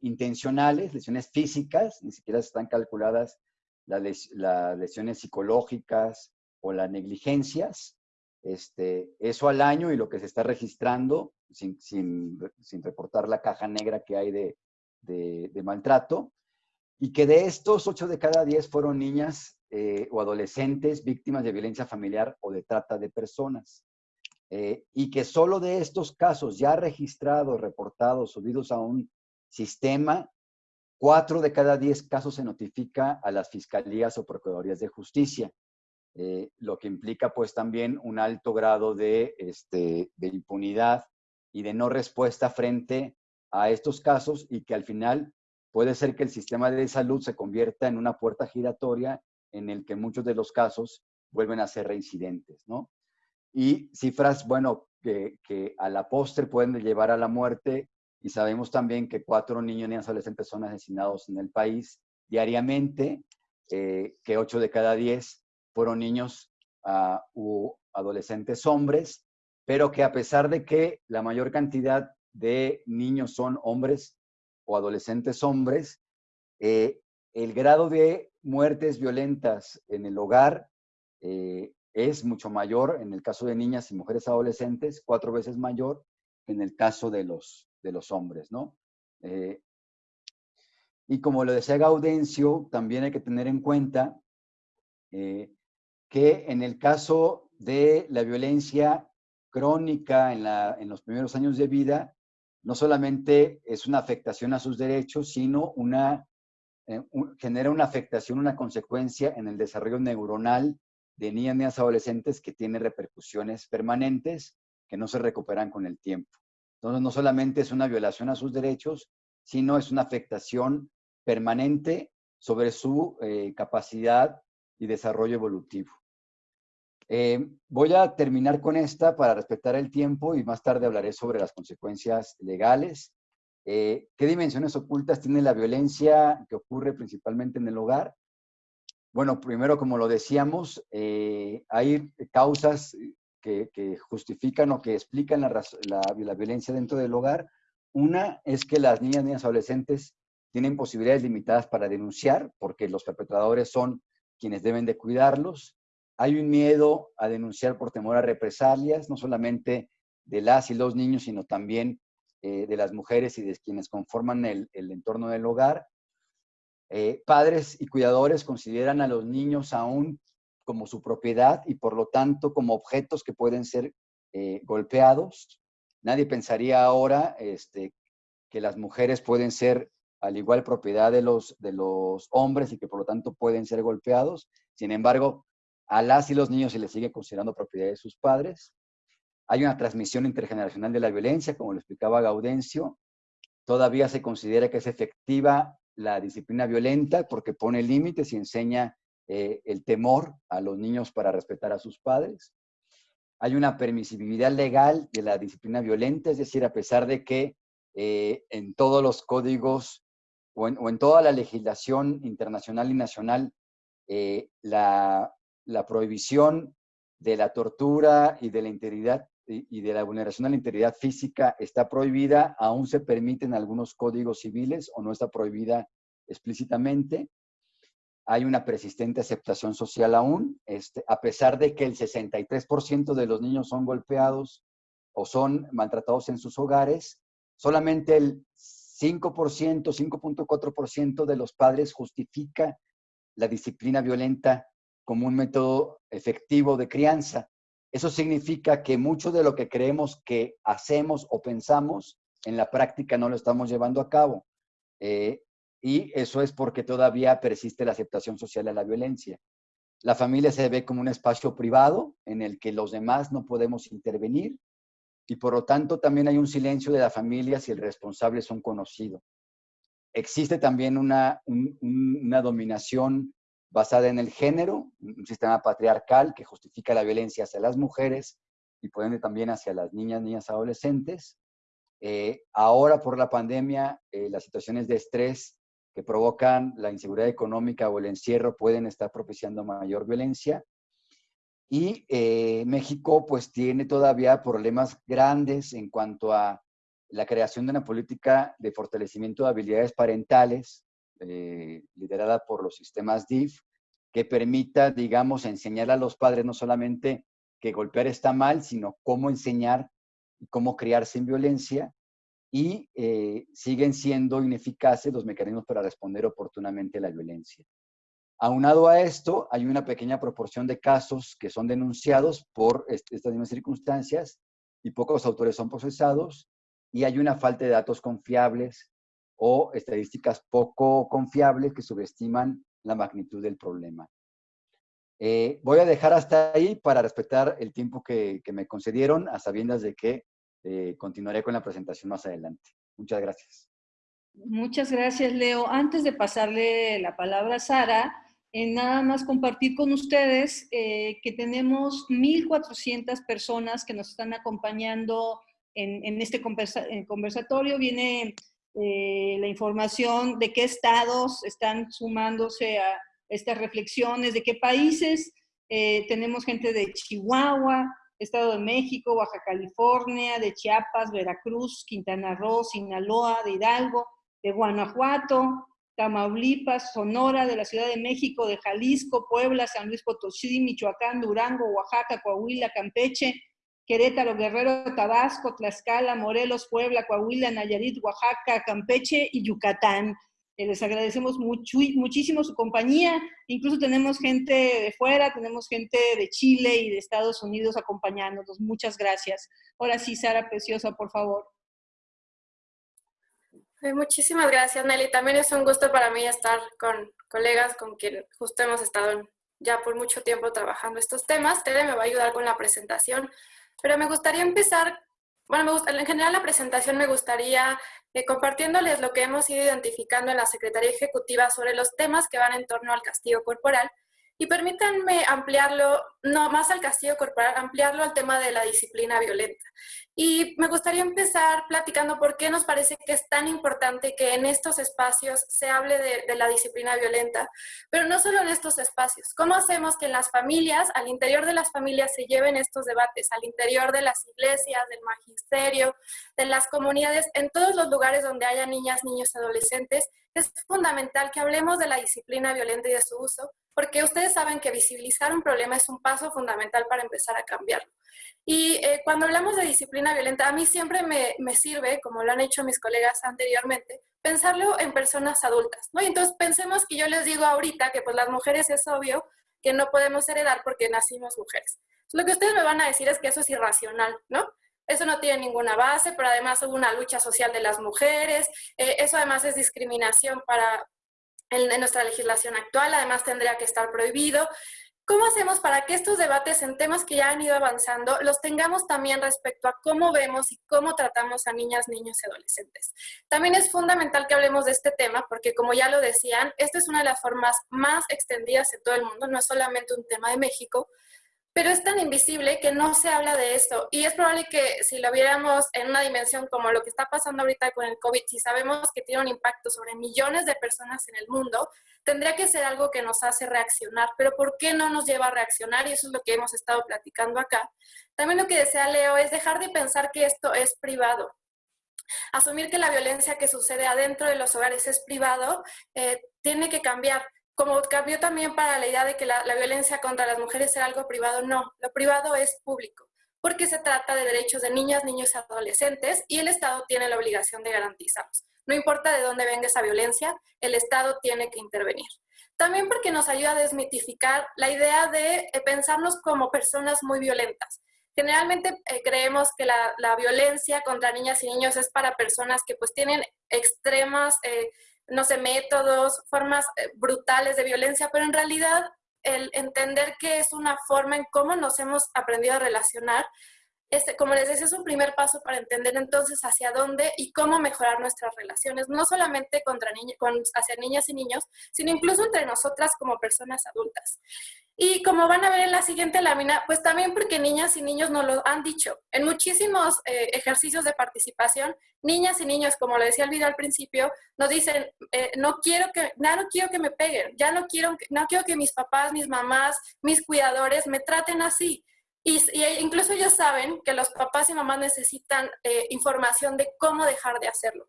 intencionales, lesiones físicas, ni siquiera están calculadas las, lesiones psicológicas o las negligencias, este, eso al año y lo que se está registrando sin, sin, sin reportar la caja negra que hay de, de, maltrato, y que de estos 8 de cada 10 fueron niñas eh, o adolescentes víctimas de violencia familiar o de trata de personas. Eh, y que solo de estos casos ya registrados, reportados, subidos a un sistema, Cuatro de cada diez casos se notifica a las fiscalías o procuradurías de justicia, eh, lo que implica pues también un alto grado de, este, de impunidad y de no respuesta frente a estos casos y que al final puede ser que el sistema de salud se convierta en una puerta giratoria en el que muchos de los casos vuelven a ser reincidentes, ¿no? Y cifras, bueno, que a la postre pueden llevar a la muerte y sabemos también que cuatro niños y adolescentes son asesinados en el país diariamente, eh, que ocho de cada diez fueron niños uh, u adolescentes hombres, pero que a pesar de que la mayor cantidad de niños son hombres o adolescentes hombres, eh, el grado de muertes violentas en el hogar eh, es mucho mayor en el caso de niñas y mujeres adolescentes, cuatro veces mayor en el caso de los, de los hombres, ¿no? Eh, y como lo decía Gaudencio, también hay que tener en cuenta eh, que en el caso de la violencia crónica en, la, en, los primeros años de vida, no solamente es una afectación a sus derechos, sino una, eh, genera una afectación, una consecuencia en el desarrollo neuronal de niñas y adolescentes que tiene repercusiones permanentes que no se recuperan con el tiempo. Entonces, no solamente es una violación a sus derechos, sino es una afectación permanente sobre su eh, capacidad y desarrollo evolutivo. Eh, voy a terminar con esta para respetar el tiempo y más tarde hablaré sobre las consecuencias legales. Eh, ¿Qué dimensiones ocultas tiene la violencia que ocurre principalmente en el hogar? Bueno, primero, como lo decíamos, hay causas que, justifican o que explican la, la, violencia dentro del hogar. Una es que las niñas, niñas adolescentes tienen posibilidades limitadas para denunciar porque los perpetradores son quienes deben de cuidarlos. Hay un miedo a denunciar por temor a represalias, no solamente de las y los niños, sino también eh, de las mujeres y de quienes conforman el, el entorno del hogar. Eh, padres y cuidadores consideran a los niños aún como su propiedad y por lo tanto como objetos que pueden ser eh, golpeados. Nadie pensaría ahora este, que las mujeres pueden ser al igual propiedad de los, de los hombres y que por lo tanto pueden ser golpeados. Sin embargo, a las y los niños se les sigue considerando propiedad de sus padres. Hay una transmisión intergeneracional de la violencia, como lo explicaba Gaudencio. Todavía se considera que es efectiva la disciplina violenta porque pone límites y enseña eh, el temor a los niños para respetar a sus padres. Hay una permisibilidad legal de la disciplina violenta, es decir, a pesar de que eh, en todos los códigos o en, toda la legislación internacional y nacional, eh, la, prohibición de la tortura y de la integridad y, de la vulneración a la integridad física está prohibida, aún se permiten algunos códigos civiles o no está prohibida explícitamente hay una persistente aceptación social aún, este, a pesar de que el 63% de los niños son golpeados o son maltratados en sus hogares, solamente el 5%, 5.4% de los padres justifica la disciplina violenta como un método efectivo de crianza. Eso significa que mucho de lo que creemos que hacemos o pensamos, en la práctica no lo estamos llevando a cabo. Eh, y eso es porque todavía persiste la aceptación social de la violencia. La familia se ve como un espacio privado en el que los demás no podemos intervenir y por lo tanto también hay un silencio de la familia si el responsable es un conocido. Existe también una, una dominación basada en el género, un sistema patriarcal que justifica la violencia hacia las mujeres y por ende también hacia las niñas, niñas, adolescentes. Eh, ahora por la pandemia, eh, las situaciones de estrés que provocan la inseguridad económica o el encierro pueden estar propiciando mayor violencia. Y eh, México pues tiene todavía problemas grandes en cuanto a la creación de una política de fortalecimiento de habilidades parentales, liderada por los sistemas DIF, que permita, digamos, enseñar a los padres no solamente que golpear está mal, sino cómo enseñar y cómo criar sin violencia y eh, siguen siendo ineficaces los mecanismos para responder oportunamente a la violencia. Aunado a esto, hay una pequeña proporción de casos que son denunciados por estas mismas circunstancias y pocos autores son procesados y hay una falta de datos confiables o estadísticas poco confiables que subestiman la magnitud del problema. Eh, voy a dejar hasta ahí para respetar el tiempo que, me concedieron, a sabiendas de que eh, continuaré con la presentación más adelante. Muchas gracias. Muchas gracias, Leo. Antes de pasarle la palabra a Sara, en nada más compartir con ustedes eh, que tenemos 1.400 personas que nos están acompañando en, este conversatorio. Viene la información de qué estados están sumándose a, estas reflexiones de qué países. Eh, tenemos gente de Chihuahua, Estado de México, Baja California, de Chiapas, Veracruz, Quintana Roo, Sinaloa, de Hidalgo, de Guanajuato, Tamaulipas, Sonora, de la Ciudad de México, de Jalisco, Puebla, San Luis Potosí, Michoacán, Durango, Oaxaca, Coahuila, Campeche, Querétaro, Guerrero, Tabasco, Tlaxcala, Morelos, Puebla, Coahuila, Nayarit, Oaxaca, Campeche y Yucatán les agradecemos mucho, muchísimo su compañía. Incluso tenemos gente de fuera, tenemos gente de Chile y de Estados Unidos acompañándonos. Muchas gracias. Ahora sí, Sara Preciosa, por favor. Muchísimas gracias, Nelly. También es un gusto para mí estar con colegas con quien justo hemos estado ya por mucho tiempo trabajando estos temas. Tede me va a ayudar con la presentación, pero me gustaría empezar bueno, me gusta, en general la presentación me gustaría eh, compartiéndoles lo que hemos ido identificando en la Secretaría Ejecutiva sobre los temas que van en torno al castigo corporal y permítanme ampliarlo, no más al castigo corporal, ampliarlo al tema de la disciplina violenta. Y me gustaría empezar platicando por qué nos parece que es tan importante que en estos espacios se hable de, la disciplina violenta, pero no solo en estos espacios. ¿Cómo hacemos que en las familias, al interior de las familias, se lleven estos debates, al interior de las iglesias, del magisterio, de las comunidades, en todos los lugares donde haya niñas, niños, adolescentes? Es fundamental que hablemos de la disciplina violenta y de su uso, porque ustedes saben que visibilizar un problema es un paso fundamental para empezar a cambiarlo. Y eh, cuando hablamos de disciplina violenta, a mí siempre me, sirve, como lo han hecho mis colegas anteriormente, pensarlo en personas adultas, ¿no? Y entonces pensemos que yo les digo ahorita que pues las mujeres es obvio que no podemos heredar porque nacimos mujeres. Lo que ustedes me van a decir es que eso es irracional, ¿no? Eso no tiene ninguna base, pero además hubo una lucha social de las mujeres, eh, eso además es discriminación para, en nuestra legislación actual, además tendría que estar prohibido. ¿Cómo hacemos para que estos debates en temas que ya han ido avanzando los tengamos también respecto a cómo vemos y cómo tratamos a niñas, niños y adolescentes? También es fundamental que hablemos de este tema porque, como ya lo decían, esta es una de las formas más extendidas en todo el mundo, no es solamente un tema de México, pero es tan invisible que no se habla de esto. Y es probable que si lo viéramos en una dimensión como lo que está pasando ahorita con el COVID, si sabemos que tiene un impacto sobre millones de personas en el mundo, tendría que ser algo que nos hace reaccionar. Pero ¿por qué no nos lleva a reaccionar? Y eso es lo que hemos estado platicando acá. También lo que desea Leo es dejar de pensar que esto es privado. Asumir que la violencia que sucede adentro de los hogares es privado, eh, tiene que cambiar como cambió también para la idea de que la, violencia contra las mujeres era algo privado, no, lo privado es público, porque se trata de derechos de niñas, niños y adolescentes y el Estado tiene la obligación de garantizarlos. No importa de dónde venga esa violencia, el Estado tiene que intervenir. También porque nos ayuda a desmitificar la idea de eh, pensarnos como personas muy violentas. Generalmente eh, creemos que la, violencia contra niñas y niños es para personas que pues tienen extremas eh, no sé, métodos, formas eh, brutales de violencia, pero en realidad el entender que es una forma en cómo nos hemos aprendido a relacionar este, como les decía, es un primer paso para entender entonces hacia dónde y cómo mejorar nuestras relaciones, no solamente contra con, hacia niñas y niños, sino incluso entre nosotras como personas adultas. Y como van a ver en la siguiente lámina, pues también porque niñas y niños nos lo han dicho. En muchísimos eh, ejercicios de participación, niñas y niños, como le decía el video al principio, nos dicen, eh, no quiero que, ya no quiero que me peguen, ya no quiero, no quiero que mis papás, mis mamás, mis cuidadores me traten así. Y, incluso ellos saben que los papás y mamás necesitan eh, información de cómo dejar de hacerlo.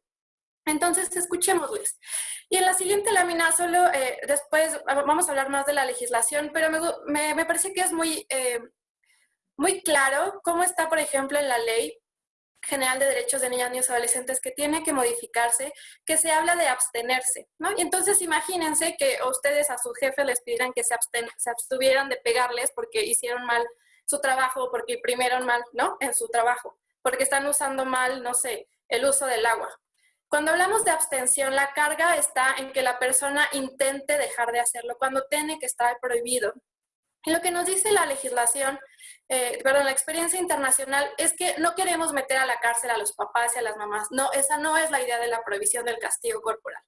Entonces, escuchémosles. Y en la siguiente lámina, solo eh, después vamos a hablar más de la legislación, pero me, me, parece que es muy, eh, muy claro cómo está, por ejemplo, en la ley General de Derechos de Niñas, Niños y Adolescentes que tiene que modificarse, que se habla de abstenerse, ¿no? Y entonces imagínense que ustedes a su jefe les pidieran que se, se abstuvieran de pegarles porque hicieron mal su trabajo, porque imprimieron mal, ¿no? En su trabajo, porque están usando mal, no sé, el uso del agua. Cuando hablamos de abstención, la carga está en que la persona intente dejar de hacerlo, cuando tiene que estar prohibido. Y lo que nos dice la legislación, eh, perdón, la experiencia internacional es que no queremos meter a la cárcel a los papás y a las mamás. No, esa no es la idea de la prohibición del castigo corporal.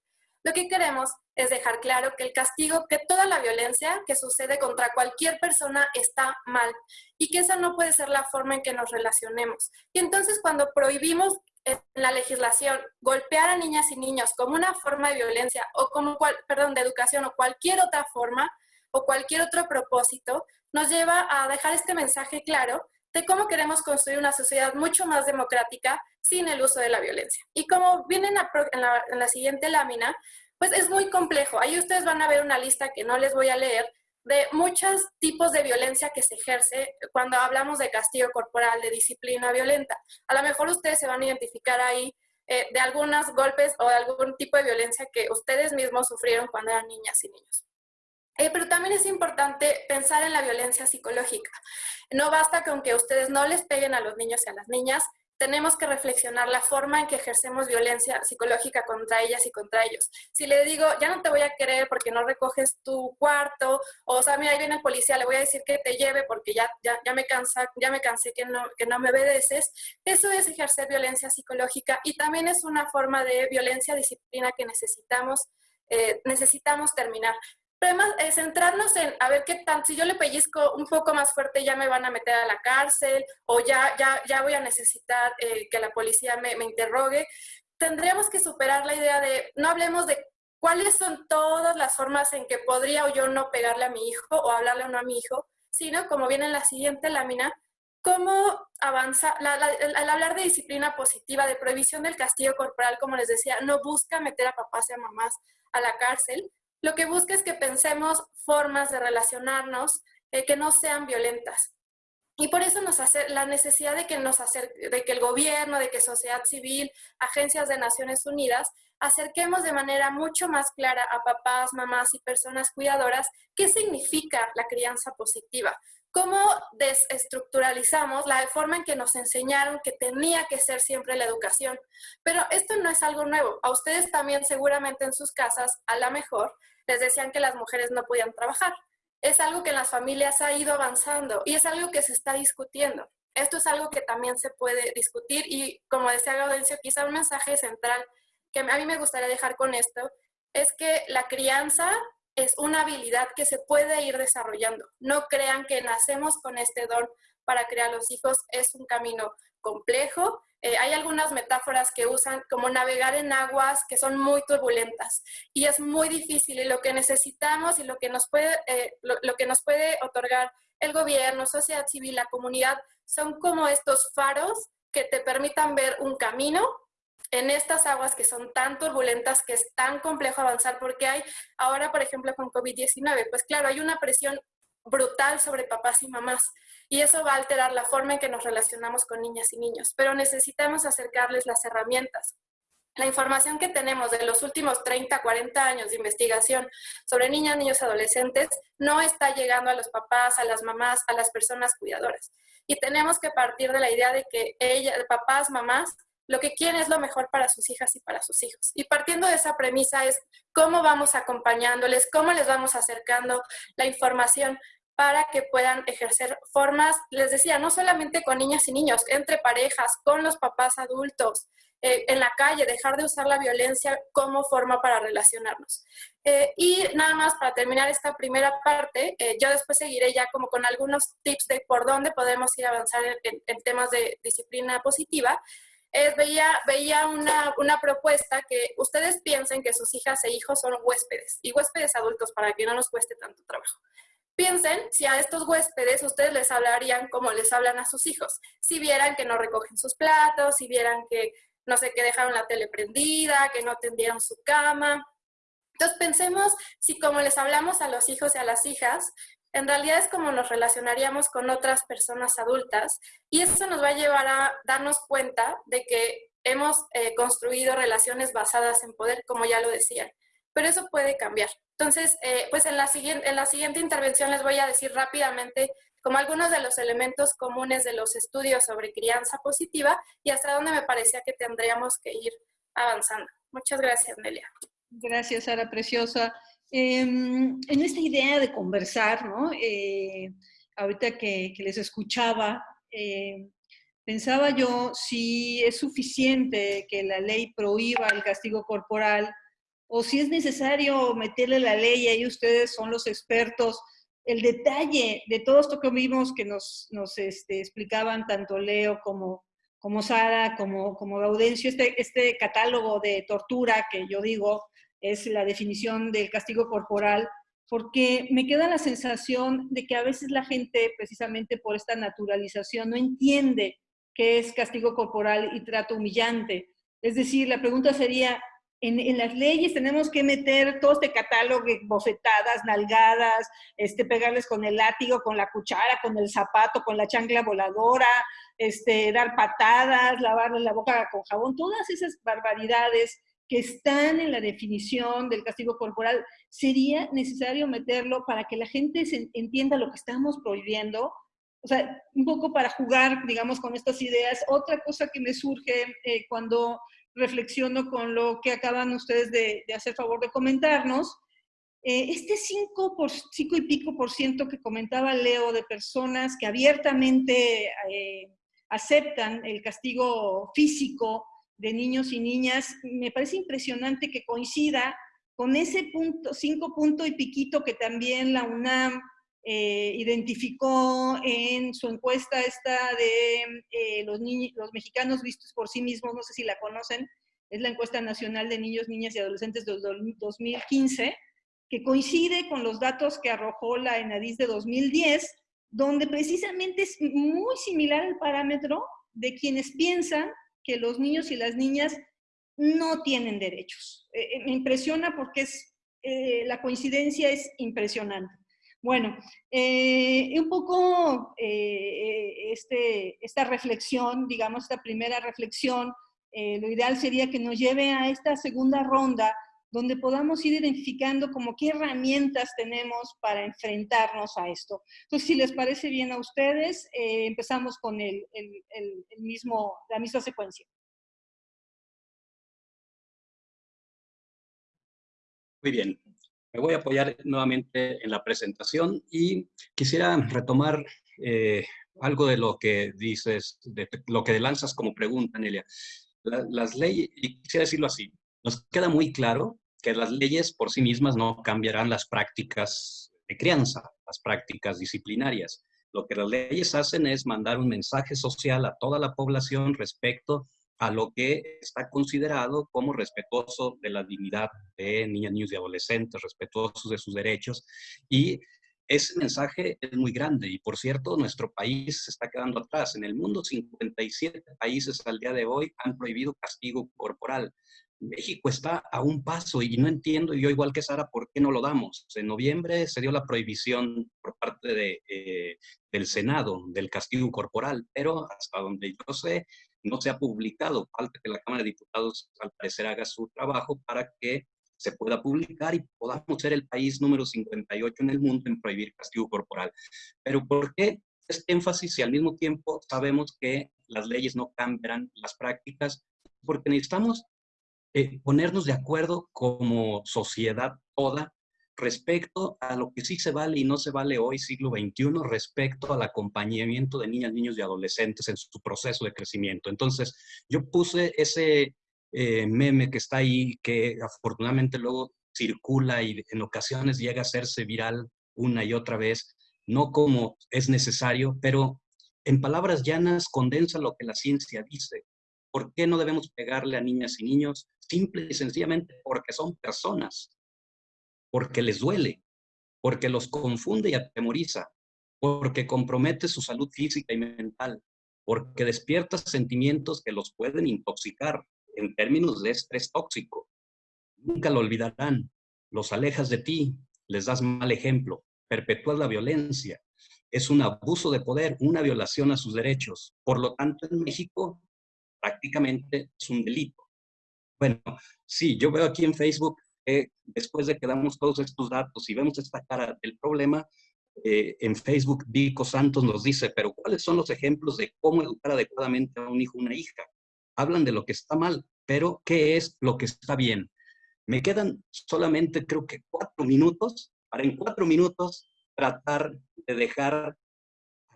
Lo que queremos es dejar claro que el castigo, que toda la violencia que sucede contra cualquier persona está mal y que esa no puede ser la forma en que nos relacionemos. Y entonces cuando prohibimos en la legislación golpear a niñas y niños como una forma de violencia o como, cual, perdón, de educación o cualquier otra forma o cualquier otro propósito, nos lleva a dejar este mensaje claro de cómo queremos construir una sociedad mucho más democrática sin el uso de la violencia. Y como viene en la, siguiente lámina, pues es muy complejo. Ahí ustedes van a ver una lista que no les voy a leer de muchos tipos de violencia que se ejerce cuando hablamos de castigo corporal, de disciplina violenta. A lo mejor ustedes se van a identificar ahí eh, de algunos golpes o de algún tipo de violencia que ustedes mismos sufrieron cuando eran niñas y niños. Eh, pero también es importante pensar en la violencia psicológica. No basta con que ustedes no les peguen a los niños y a las niñas, tenemos que reflexionar la forma en que ejercemos violencia psicológica contra ellas y contra ellos. Si le digo, ya no te voy a querer porque no recoges tu cuarto, o, sea, mira, viene el policía, le voy a decir que te lleve porque ya, ya, ya me, cansa, ya me cansé que no, que no me obedeces, eso es ejercer violencia psicológica y también es una forma de violencia disciplina que necesitamos, eh, necesitamos terminar. Pero además, es centrarnos en a ver qué tan, si yo le pellizco un poco más fuerte, ya me van a meter a la cárcel o ya, ya, ya voy a necesitar eh, que la policía me, me interrogue. Tendríamos que superar la idea de, no hablemos de cuáles son todas las formas en que podría o yo no pegarle a mi hijo o hablarle o no a mi hijo, sino, como viene en la siguiente lámina, cómo avanza, al hablar de disciplina positiva, de prohibición del castigo corporal, como les decía, no busca meter a papás y a mamás a la cárcel, lo que busca es que pensemos formas de relacionarnos eh, que no sean violentas. Y por eso nos hace la necesidad de que, nos de que el gobierno, de que sociedad civil, agencias de Naciones Unidas, acerquemos de manera mucho más clara a papás, mamás y personas cuidadoras qué significa la crianza positiva, cómo desestructuralizamos la forma en que nos enseñaron que tenía que ser siempre la educación. Pero esto no es algo nuevo. A ustedes también seguramente en sus casas, a lo mejor, les decían que las mujeres no podían trabajar. Es algo que en las familias ha ido avanzando y es algo que se está discutiendo. Esto es algo que también se puede discutir y como decía Gaudencio, quizá un mensaje central que a mí me gustaría dejar con esto es que la crianza es una habilidad que se puede ir desarrollando. No crean que nacemos con este don para crear los hijos, es un camino complejo. Eh, hay algunas metáforas que usan como navegar en aguas que son muy turbulentas y es muy difícil y lo que necesitamos y lo que nos puede, eh, lo que nos puede otorgar el gobierno, sociedad civil, la comunidad, son como estos faros que te permitan ver un camino en estas aguas que son tan turbulentas, que es tan complejo avanzar, porque hay ahora, por ejemplo, con COVID-19, pues claro, hay una presión brutal sobre papás y mamás y eso va a alterar la forma en que nos relacionamos con niñas y niños, pero necesitamos acercarles las herramientas. La información que tenemos de los últimos 30, 40 años de investigación sobre niñas, niños, adolescentes no está llegando a los papás, a las mamás, a las personas cuidadoras. Y tenemos que partir de la idea de que ella, papás, mamás, lo que quieren es lo mejor para sus hijas y para sus hijos. Y partiendo de esa premisa es cómo vamos acompañándoles, cómo les vamos acercando la información para que puedan ejercer formas, les decía, no solamente con niñas y niños, entre parejas, con los papás adultos, eh, en la calle, dejar de usar la violencia como forma para relacionarnos. Eh, y nada más para terminar esta primera parte, eh, yo después seguiré ya como con algunos tips de por dónde podemos ir a avanzar en, en temas de disciplina positiva. Veía, veía una, una, propuesta que ustedes piensen que sus hijas e hijos son huéspedes, y huéspedes adultos para que no nos cueste tanto trabajo. Piensen si a estos huéspedes ustedes les hablarían como les hablan a sus hijos. Si vieran que no recogen sus platos, si vieran que, no sé, que dejaron la tele prendida, que no tendieron su cama. Entonces pensemos si como les hablamos a los hijos y a las hijas, en realidad es como nos relacionaríamos con otras personas adultas y eso nos va a llevar a darnos cuenta de que hemos eh, construido relaciones basadas en poder, como ya lo decían pero eso puede cambiar. Entonces, eh, pues en la, siguiente, intervención les voy a decir rápidamente como algunos de los elementos comunes de los estudios sobre crianza positiva y hasta dónde me parecía que tendríamos que ir avanzando. Muchas gracias, Nelia. Gracias, Sara Preciosa. Em, en esta idea de conversar, ¿no? Eh, ahorita que, les escuchaba, eh, pensaba yo si es suficiente que la ley prohíba el castigo corporal o si es necesario meterle la ley, ahí ustedes son los expertos, el detalle de todo esto que vimos que nos, nos este, explicaban tanto Leo como, como Sara, como, como Gaudencio, este, este catálogo de tortura que yo digo es la definición del castigo corporal, porque me queda la sensación de que a veces la gente, precisamente por esta naturalización, no entiende qué es castigo corporal y trato humillante. Es decir, la pregunta sería, en, las leyes tenemos que meter todo este catálogo de bofetadas, nalgadas, este, pegarles con el látigo, con la cuchara, con el zapato, con la chancla voladora, este, dar patadas, lavarle la boca con jabón, todas esas barbaridades que están en la definición del castigo corporal, sería necesario meterlo para que la gente entienda lo que estamos prohibiendo, o sea, un poco para jugar, digamos, con estas ideas. Otra cosa que me surge eh, cuando reflexiono con lo que acaban ustedes de, hacer favor de comentarnos. Eh, este 5, por, 5 y pico por ciento que comentaba Leo de personas que abiertamente eh, aceptan el castigo físico de niños y niñas, me parece impresionante que coincida con ese punto, 5 punto y piquito que también la UNAM eh, identificó en su encuesta esta de eh, los, los mexicanos vistos por sí mismos, no sé si la conocen, es la encuesta nacional de niños, niñas y adolescentes de 2015, que coincide con los datos que arrojó la ENADIS de 2010, donde precisamente es muy similar el parámetro de quienes piensan que los niños y las niñas no tienen derechos. Eh, me impresiona porque es, la coincidencia es impresionante. Bueno, eh, un poco eh, este, esta reflexión, digamos, esta primera reflexión, eh, lo ideal sería que nos lleve a esta segunda ronda donde podamos ir identificando como qué herramientas tenemos para enfrentarnos a esto. Entonces, si les parece bien a ustedes, empezamos con el, el mismo, la misma secuencia. Muy bien. Me voy a apoyar nuevamente en la presentación y quisiera retomar eh, algo de lo que dices, de lo que lanzas como pregunta, Nelia. las leyes, y quisiera decirlo así, nos queda muy claro que las leyes por sí mismas no cambiarán las prácticas de crianza, las prácticas disciplinarias. Lo que las leyes hacen es mandar un mensaje social a toda la población respecto a lo que está considerado como respetuoso de la dignidad de niñas, niños y adolescentes, respetuosos de sus derechos. Y ese mensaje es muy grande y, por cierto, nuestro país se está quedando atrás. En el mundo, 57 países al día de hoy han prohibido castigo corporal. México está a un paso y no entiendo yo igual que Sara por qué no lo damos. En noviembre se dio la prohibición por parte de, eh, del Senado del castigo corporal, pero hasta donde yo sé no se ha publicado. Falta que la Cámara de Diputados al parecer haga su trabajo para que se pueda publicar y podamos ser el país número 58 en el mundo en prohibir castigo corporal. Pero ¿por qué este énfasis si al mismo tiempo sabemos que las leyes no cambiarán las prácticas? Porque necesitamos eh, ponernos de acuerdo como sociedad toda respecto a lo que sí se vale y no se vale hoy, siglo XXI, respecto al acompañamiento de niñas, niños y adolescentes en su proceso de crecimiento. Entonces, yo puse ese eh, meme que está ahí, que afortunadamente luego circula y en ocasiones llega a hacerse viral una y otra vez, no como es necesario, pero en palabras llanas condensa lo que la ciencia dice. ¿Por qué no debemos pegarle a niñas y niños? Simple y sencillamente porque son personas porque les duele, porque los confunde y atemoriza, porque compromete su salud física y mental, porque despierta sentimientos que los pueden intoxicar en términos de estrés tóxico. Nunca lo olvidarán, los alejas de ti, les das mal ejemplo, perpetúas la violencia, es un abuso de poder, una violación a sus derechos. Por lo tanto, en México prácticamente es un delito. Bueno, sí, yo veo aquí en Facebook después de que damos todos estos datos y vemos esta cara del problema, eh, en Facebook Vico Santos nos dice, pero ¿cuáles son los ejemplos de cómo educar adecuadamente a un hijo o una hija? Hablan de lo que está mal, pero ¿qué es lo que está bien? Me quedan solamente creo que cuatro minutos para en cuatro minutos tratar de dejar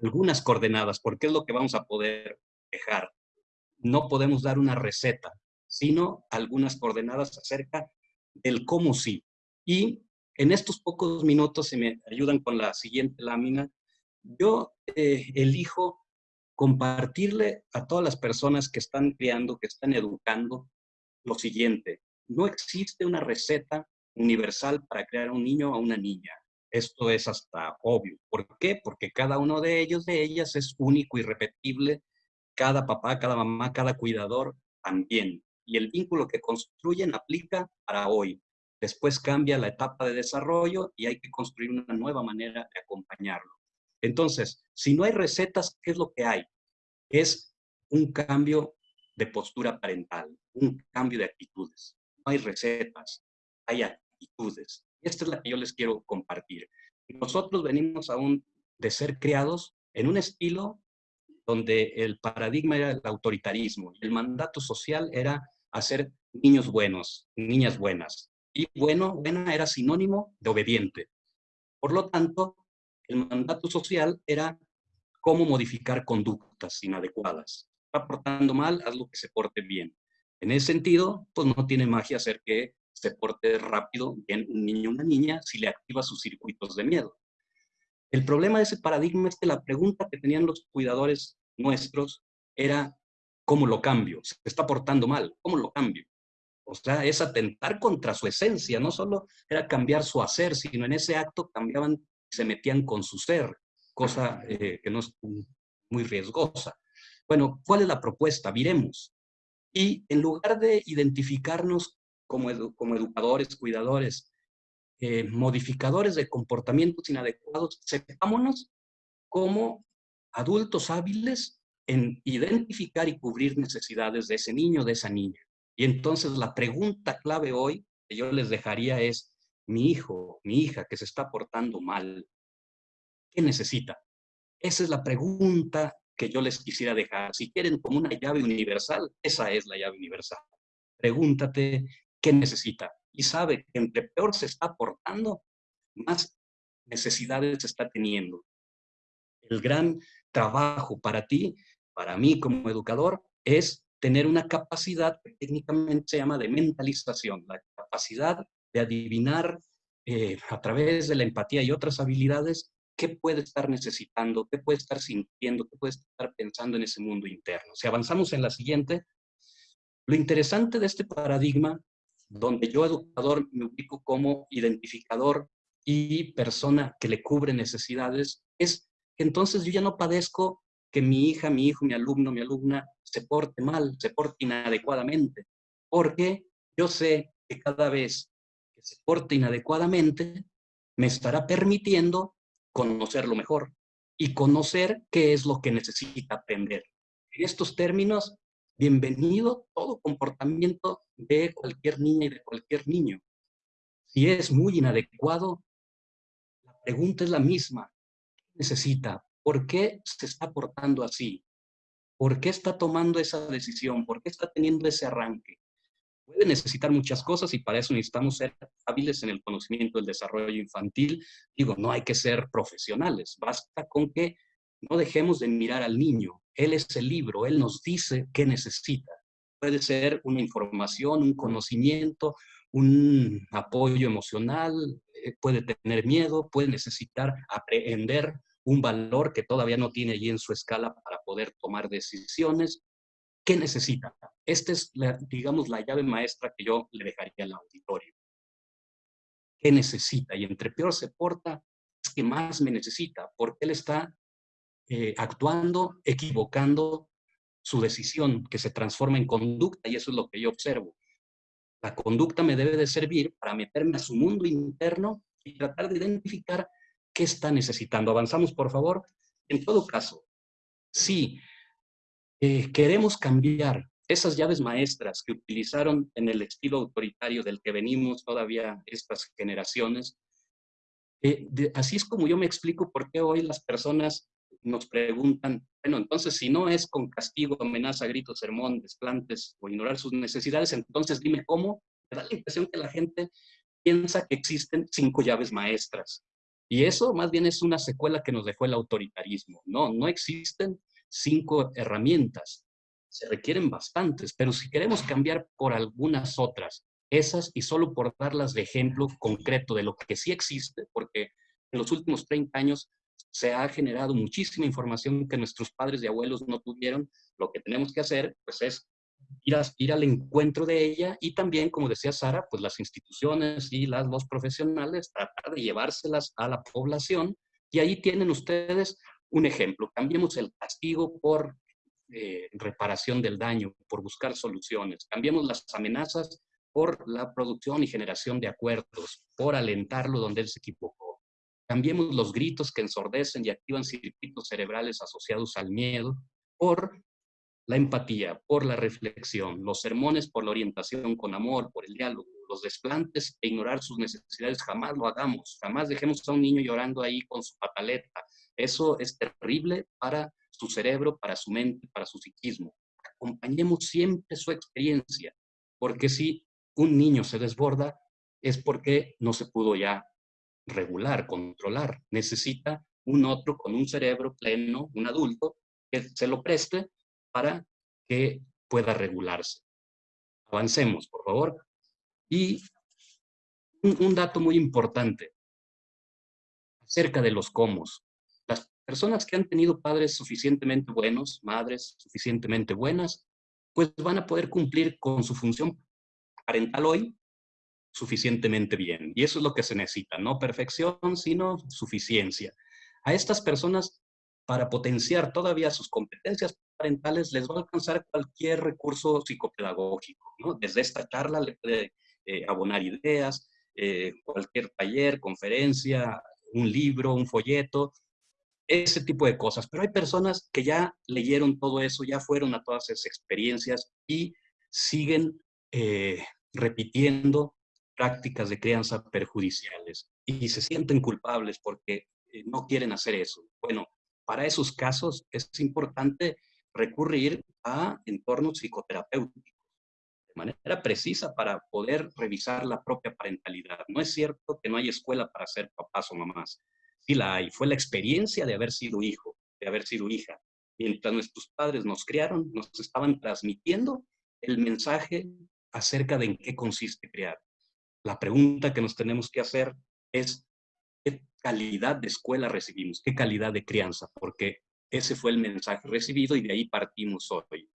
algunas coordenadas, porque es lo que vamos a poder dejar. No podemos dar una receta, sino algunas coordenadas acerca el cómo sí. Y en estos pocos minutos, si me ayudan con la siguiente lámina, yo eh, elijo compartirle a todas las personas que están criando, que están educando, lo siguiente. No existe una receta universal para crear un niño o una niña. Esto es hasta obvio. ¿Por qué? Porque cada uno de ellos, de ellas, es único, irrepetible. Cada papá, cada mamá, cada cuidador también y el vínculo que construyen aplica para hoy. Después cambia la etapa de desarrollo y hay que construir una nueva manera de acompañarlo. Entonces, si no hay recetas, ¿qué es lo que hay? Es un cambio de postura parental, un cambio de actitudes. No hay recetas, hay actitudes. Esta es la que yo les quiero compartir. Nosotros venimos aún de ser criados en un estilo donde el paradigma era el autoritarismo el mandato social era hacer niños buenos, niñas buenas. Y bueno, buena era sinónimo de obediente. Por lo tanto, el mandato social era cómo modificar conductas inadecuadas. Está portando mal, haz lo que se porte bien. En ese sentido, pues no tiene magia hacer que se porte rápido bien un niño o una niña si le activa sus circuitos de miedo. El problema de ese paradigma es que la pregunta que tenían los cuidadores nuestros era ¿cómo lo cambio? Se está portando mal, ¿cómo lo cambio? O sea, es atentar contra su esencia, no solo era cambiar su hacer, sino en ese acto cambiaban, se metían con su ser, cosa eh, que no es muy riesgosa. Bueno, ¿cuál es la propuesta? Viremos. Y en lugar de identificarnos como, como educadores, cuidadores, eh, modificadores de comportamientos inadecuados, sepámonos como adultos hábiles en identificar y cubrir necesidades de ese niño, de esa niña. Y entonces la pregunta clave hoy que yo les dejaría es, mi hijo, mi hija que se está portando mal, ¿qué necesita? Esa es la pregunta que yo les quisiera dejar. Si quieren como una llave universal, esa es la llave universal. Pregúntate qué necesita. Y sabe que entre peor se está portando, más necesidades está teniendo. El gran trabajo para ti para mí como educador es tener una capacidad que técnicamente se llama de mentalización, la capacidad de adivinar eh, a través de la empatía y otras habilidades qué puede estar necesitando, qué puede estar sintiendo, qué puede estar pensando en ese mundo interno. Si avanzamos en la siguiente, lo interesante de este paradigma, donde yo educador me ubico como identificador y persona que le cubre necesidades, es que entonces yo ya no padezco que mi hija, mi hijo, mi alumno, mi alumna se porte mal, se porte inadecuadamente, porque yo sé que cada vez que se porte inadecuadamente, me estará permitiendo conocerlo mejor y conocer qué es lo que necesita aprender. En estos términos, bienvenido todo comportamiento de cualquier niña y de cualquier niño. Si es muy inadecuado, la pregunta es la misma. ¿Qué necesita? ¿Por qué se está portando así? ¿Por qué está tomando esa decisión? ¿Por qué está teniendo ese arranque? puede necesitar muchas cosas y para eso necesitamos ser hábiles en el conocimiento del desarrollo infantil. Digo, no hay que ser profesionales, basta con que no dejemos de mirar al niño. Él es el libro, él nos dice qué necesita. Puede ser una información, un conocimiento, un apoyo emocional, eh, puede tener miedo, puede necesitar aprender un valor que todavía no tiene allí en su escala para poder tomar decisiones. ¿Qué necesita? Esta es, digamos, la llave maestra que yo le dejaría al auditorio. ¿Qué necesita? Y entre peor se porta, es que más me necesita, porque él está eh, actuando, equivocando su decisión, que se transforma en conducta, y eso es lo que yo observo. La conducta me debe de servir para meterme a su mundo interno y tratar de identificar qué está necesitando. Avanzamos, por favor. En todo caso, si eh, queremos cambiar esas llaves maestras que utilizaron en el estilo autoritario del que venimos todavía estas generaciones, eh, así es como yo me explico por qué hoy las personas nos preguntan, bueno, entonces si no es con castigo, amenaza, grito, sermón, desplantes o ignorar sus necesidades, entonces dime cómo. Me da la impresión que la gente piensa que existen cinco llaves maestras. Y eso más bien es una secuela que nos dejó el autoritarismo. No, no existen cinco herramientas. Se requieren bastantes, pero si queremos cambiar por algunas otras, esas y solo por darlas de ejemplo concreto de lo que sí existe, porque en los últimos 30 años se ha generado muchísima información que nuestros padres y abuelos no tuvieron, lo que tenemos que hacer pues es ir, ir al encuentro de ella y también, como decía Sara, pues las instituciones y las, los profesionales tratar de llevárselas a la población y ahí tienen ustedes un ejemplo, cambiemos el castigo por eh, reparación del daño, por buscar soluciones. Cambiemos las amenazas por la producción y generación de acuerdos, por alentarlo donde él se equivocó. Cambiemos los gritos que ensordecen y activan circuitos cerebrales asociados al miedo por la empatía, por la reflexión, los sermones por la orientación con amor, por el diálogo, los desplantes e ignorar sus necesidades, jamás lo hagamos, jamás dejemos a un niño llorando ahí con su pataleta, eso es terrible para su cerebro, para su mente, para su psiquismo. Acompañemos siempre su experiencia, porque si un niño se desborda, es porque no se pudo ya regular, controlar. Necesita un otro con un cerebro pleno, un adulto, que se lo preste para que pueda regularse. Avancemos, por favor. Y un, dato muy importante acerca de los cómo personas que han tenido padres suficientemente buenos, madres suficientemente buenas, pues van a poder cumplir con su función parental hoy suficientemente bien. Y eso es lo que se necesita, no perfección, sino suficiencia. A estas personas, para potenciar todavía sus competencias parentales, les va a alcanzar cualquier recurso psicopedagógico. ¿no? Desde esta charla le puede eh, abonar ideas, eh, cualquier taller, conferencia, un libro, un folleto, ese tipo de cosas. Pero hay personas que ya leyeron todo eso, ya fueron a todas esas experiencias y siguen eh, repitiendo prácticas de crianza perjudiciales y se sienten culpables porque eh, no quieren hacer eso. Bueno, para esos casos es importante recurrir a entornos psicoterapéuticos de manera precisa para poder revisar la propia parentalidad. No es cierto que no hay escuela para ser papás o mamás sí la hay. Fue la experiencia de haber sido hijo, de haber sido hija. Mientras nuestros padres nos criaron, nos estaban transmitiendo el mensaje acerca de en qué consiste criar. La pregunta que nos tenemos que hacer es, ¿qué calidad de escuela recibimos? ¿Qué calidad de crianza? Porque ese fue el mensaje recibido y de ahí partimos hoy.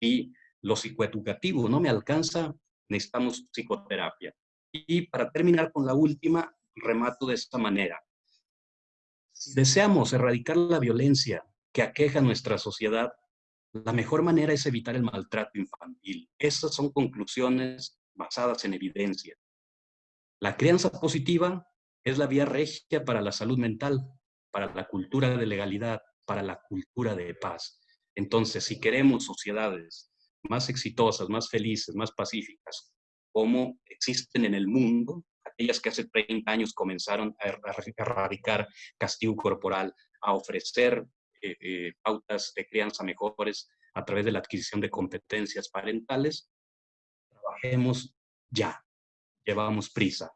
Y lo psicoeducativo no me alcanza, necesitamos psicoterapia. Y para terminar con la última, remato de esta manera. Si deseamos erradicar la violencia que aqueja nuestra sociedad, la mejor manera es evitar el maltrato infantil. Esas son conclusiones basadas en evidencia. La crianza positiva es la vía regia para la salud mental, para la cultura de legalidad, para la cultura de paz. Entonces, si queremos sociedades más exitosas, más felices, más pacíficas, como existen en el mundo, aquellas que hace 30 años comenzaron a erradicar castigo corporal, a ofrecer eh, eh, pautas de crianza mejores a través de la adquisición de competencias parentales, trabajemos ya, llevamos prisa.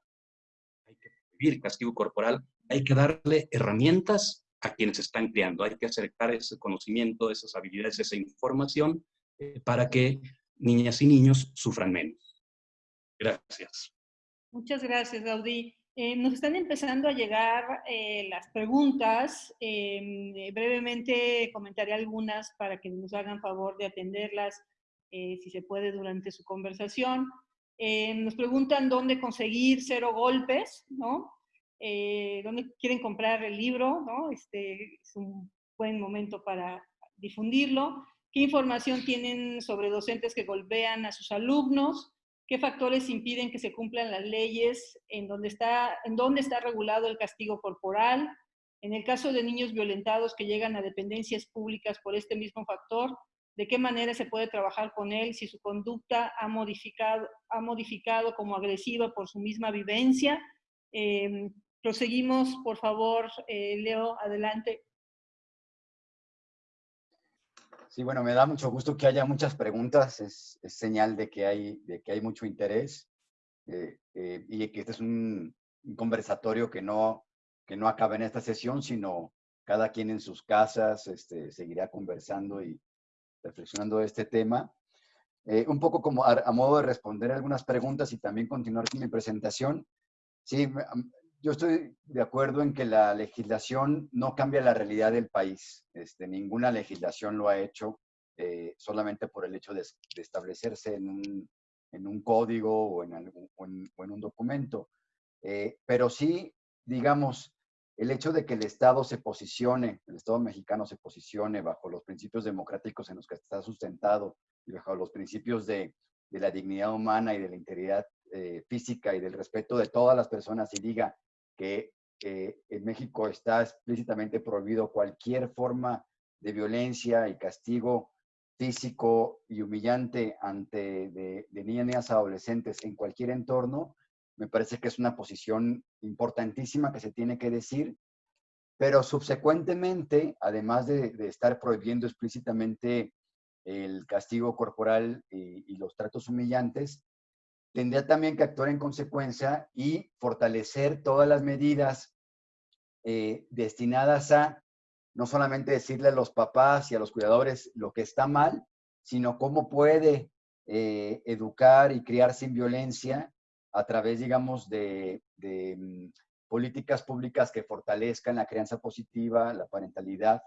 Hay que vivir castigo corporal, hay que darle herramientas a quienes están criando, hay que acercar ese conocimiento, esas habilidades, esa información eh, para que niñas y niños sufran menos. Gracias. Muchas gracias, Gaudí. Eh, nos están empezando a llegar eh, las preguntas. Em, brevemente comentaré algunas para que nos hagan favor de atenderlas, si se puede, durante su conversación. Nos preguntan dónde conseguir Cero Golpes, ¿no? dónde quieren comprar el libro, ¿no? Este es un buen momento para difundirlo. ¿Qué información tienen sobre docentes que golpean a sus alumnos? ¿Qué factores impiden que se cumplan las leyes? ¿En dónde está, en dónde está regulado el castigo corporal? En el caso de niños violentados que llegan a dependencias públicas por este mismo factor, ¿de qué manera se puede trabajar con él si su conducta ha modificado, ha modificado como agresiva por su misma vivencia? Em, proseguimos, por favor, eh, Leo, adelante. Sí, bueno, me da mucho gusto que haya muchas preguntas, es, señal de que, hay, de que hay mucho interés eh, eh, y que este es un, conversatorio que no, que no acaba en esta sesión, sino cada quien en sus casas este, seguirá conversando y reflexionando de este tema. Eh, un poco como a, modo de responder algunas preguntas y también continuar con mi presentación. Sí, yo estoy de acuerdo en que la legislación no cambia la realidad del país. Este, ninguna legislación lo ha hecho eh, solamente por el hecho de, establecerse en un, código o en, un documento. Eh, pero sí, digamos, el hecho de que el Estado se posicione, el Estado mexicano se posicione bajo los principios democráticos en los que está sustentado y bajo los principios de, la dignidad humana y de la integridad eh, física y del respeto de todas las personas y diga, que en México está explícitamente prohibido cualquier forma de violencia y castigo físico y humillante ante de, niñas, niñas adolescentes en cualquier entorno, me parece que es una posición importantísima que se tiene que decir, pero subsecuentemente, además de, estar prohibiendo explícitamente el castigo corporal y, los tratos humillantes, tendría también que actuar en consecuencia y fortalecer todas las medidas eh, destinadas a no solamente decirle a los papás y a los cuidadores lo que está mal, sino cómo puede eh, educar y criar sin violencia a través, digamos, de, mm, políticas públicas que fortalezcan la crianza positiva, la parentalidad.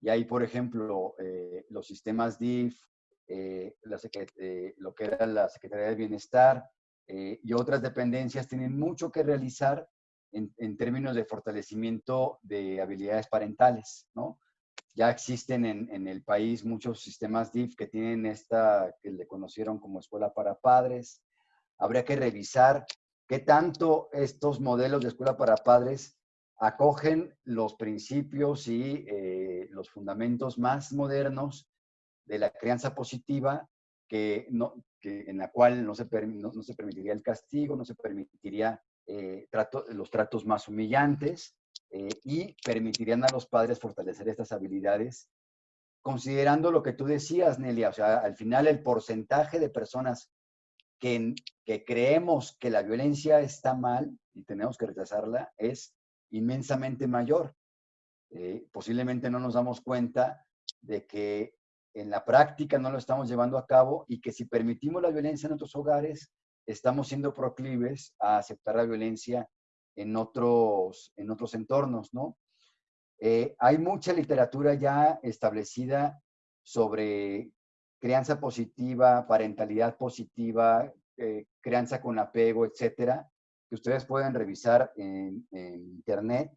Y ahí, por ejemplo, eh, los sistemas DIF, eh, eh, lo que era la Secretaría de Bienestar eh, y otras dependencias tienen mucho que realizar en, términos de fortalecimiento de habilidades parentales, ¿no? Ya existen en, el país muchos sistemas DIF que tienen esta, que le conocieron como escuela para padres. Habría que revisar qué tanto estos modelos de escuela para padres acogen los principios y los fundamentos más modernos de la crianza positiva, que no, que, en la cual no se, no, se permitiría el castigo, no se permitiría eh, trato, los tratos más humillantes eh, y permitirían a los padres fortalecer estas habilidades, considerando lo que tú decías, Nelia, o sea, al final el porcentaje de personas que, creemos que la violencia está mal y tenemos que rechazarla es inmensamente mayor. Eh, posiblemente no nos damos cuenta de que en la práctica no lo estamos llevando a cabo y que si permitimos la violencia en otros hogares, estamos siendo proclives a aceptar la violencia en otros, en otros entornos, ¿no? Eh, hay mucha literatura ya establecida sobre crianza positiva, parentalidad positiva, eh, crianza con apego, etcétera, que ustedes pueden revisar en, internet.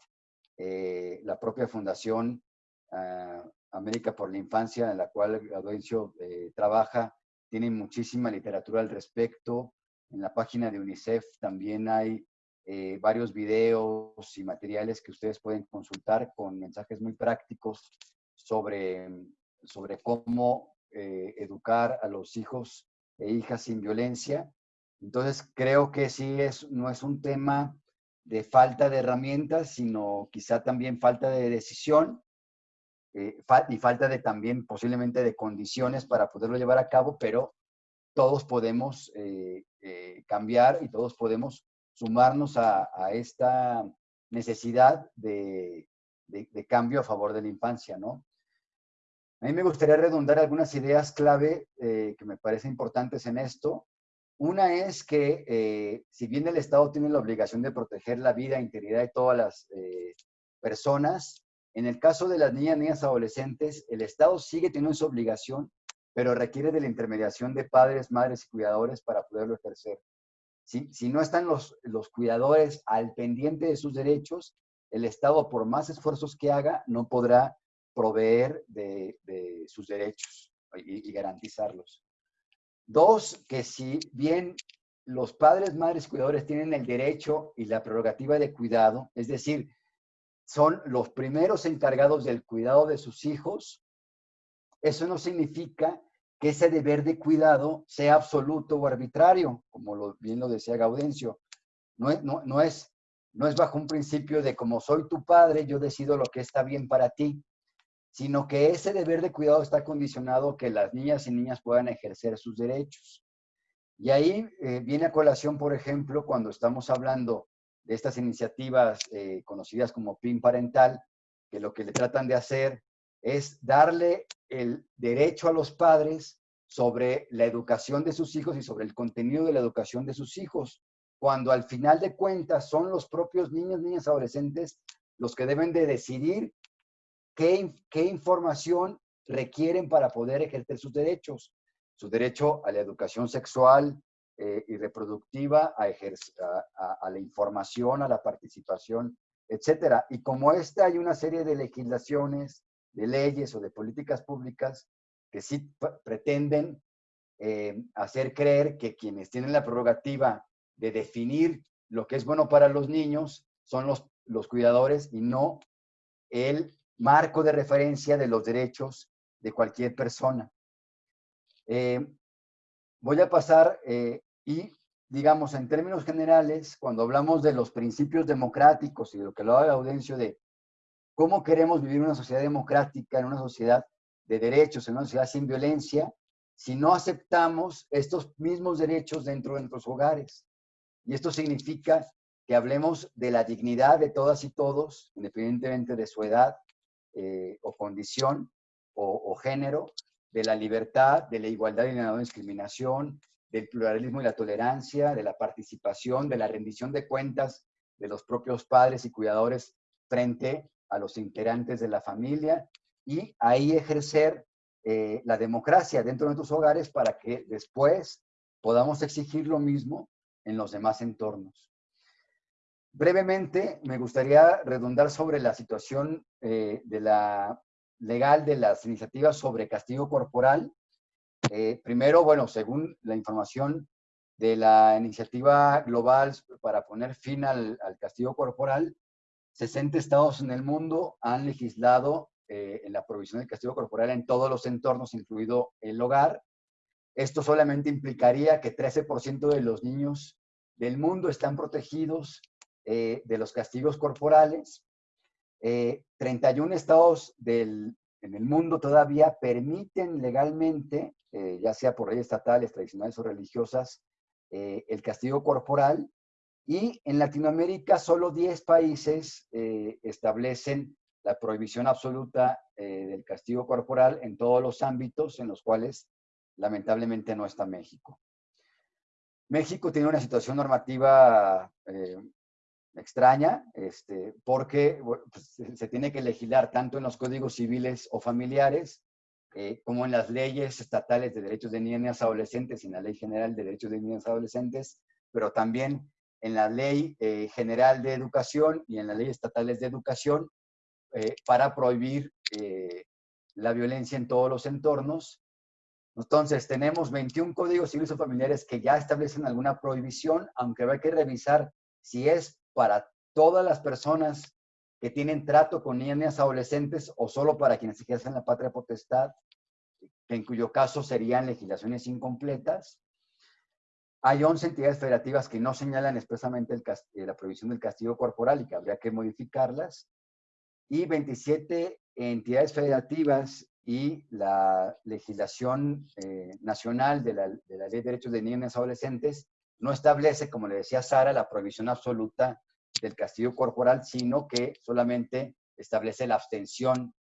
Eh, la propia fundación ah, América por la Infancia, en la cual Gaudencio eh, trabaja, tiene muchísima literatura al respecto. En la página de UNICEF también hay eh, varios videos y materiales que ustedes pueden consultar con mensajes muy prácticos sobre, sobre cómo eh, educar a los hijos e hijas sin violencia. Entonces, creo que sí es, no es un tema de falta de herramientas, sino quizá también falta de decisión eh, y falta de también posiblemente de condiciones para poderlo llevar a cabo, pero todos podemos eh, cambiar y todos podemos sumarnos a, esta necesidad de, cambio a favor de la infancia, ¿no? A mí me gustaría redundar algunas ideas clave que me parecen importantes en esto. Una es que si bien el Estado tiene la obligación de proteger la vida e integridad de todas las personas, en el caso de las niñas, niñas, adolescentes, el Estado sigue teniendo esa obligación, pero requiere de la intermediación de padres, madres y cuidadores para poderlo ejercer. Si, si no están los, los cuidadores al pendiente de sus derechos, el Estado, por más esfuerzos que haga, no podrá proveer de, sus derechos y, garantizarlos. Dos, que si bien los padres, madres, cuidadores tienen el derecho y la prerrogativa de cuidado, es decir, son los primeros encargados del cuidado de sus hijos, eso no significa que ese deber de cuidado sea absoluto o arbitrario, como lo, bien lo decía Gaudencio. No es bajo un principio de como soy tu padre, yo decido lo que está bien para ti, sino que ese deber de cuidado está condicionado que las niñas y niñas puedan ejercer sus derechos. Y ahí eh, viene a colación, por ejemplo, cuando estamos hablando de estas iniciativas eh, conocidas como PIN parental, que lo que le tratan de hacer es darle el derecho a los padres sobre la educación de sus hijos y sobre el contenido de la educación de sus hijos, cuando al final de cuentas son los propios niños, niñas, adolescentes los que deben de decidir qué, qué información requieren para poder ejercer sus derechos. Su derecho a la educación sexual, eh, y reproductiva, a, a, a, la información, a la participación, etcétera. Y como esta hay una serie de legislaciones, de leyes o de políticas públicas que sí pretenden eh, hacer creer que quienes tienen la prerrogativa de definir lo que es bueno para los niños son los, los cuidadores y no el marco de referencia de los derechos de cualquier persona. Eh, voy a pasar eh, y, digamos, en términos generales, cuando hablamos de los principios democráticos y de lo que lo haga Audencio de cómo queremos vivir una sociedad democrática, en una sociedad de derechos, en una sociedad sin violencia, si no aceptamos estos mismos derechos dentro de nuestros hogares. Y esto significa que hablemos de la dignidad de todas y todos, independientemente de su edad eh, o condición o, género, de la libertad, de la igualdad y la no discriminación, del pluralismo y la tolerancia, de la participación, de la rendición de cuentas de los propios padres y cuidadores frente a los integrantes de la familia y ahí ejercer eh, la democracia dentro de nuestros hogares para que después podamos exigir lo mismo en los demás entornos. Brevemente, me gustaría redundar sobre la situación eh, de la legal de las iniciativas sobre castigo corporal. Eh, primero, bueno, según la información de la iniciativa global para poner fin al, castigo corporal, 60 estados en el mundo han legislado eh, en la provisión del castigo corporal en todos los entornos, incluido el hogar. Esto solamente implicaría que 13% de los niños del mundo están protegidos eh, de los castigos corporales 31 eh, estados del, en el mundo todavía permiten legalmente, eh, ya sea por leyes estatales, tradicionales o religiosas, eh, el castigo corporal. Y en Latinoamérica solo 10 países establecen la prohibición absoluta del castigo corporal en todos los ámbitos en los cuales lamentablemente no está México. México tiene una situación normativa extraña, este, porque pues, se tiene que legislar tanto en los códigos civiles o familiares, eh, como en las leyes estatales de derechos de niñas adolescentes y en la Ley General de Derechos de Niñas Adolescentes, pero también en la Ley eh, General de Educación y en las leyes estatales de educación eh, para prohibir la violencia en todos los entornos. Entonces, tenemos 21 códigos civiles o familiares que ya establecen alguna prohibición, aunque hay que revisar si es para todas las personas que tienen trato con niñas adolescentes o solo para quienes ejercen la patria potestad, en cuyo caso serían legislaciones incompletas. Hay 11 entidades federativas que no señalan expresamente eh, la prohibición del castigo corporal y que habría que modificarlas. Y 27 entidades federativas y la legislación eh, nacional de la, de la, Ley de Derechos de Niños y Adolescentes no establece, como le decía Sara, la prohibición absoluta del castigo corporal, sino que solamente establece la abstención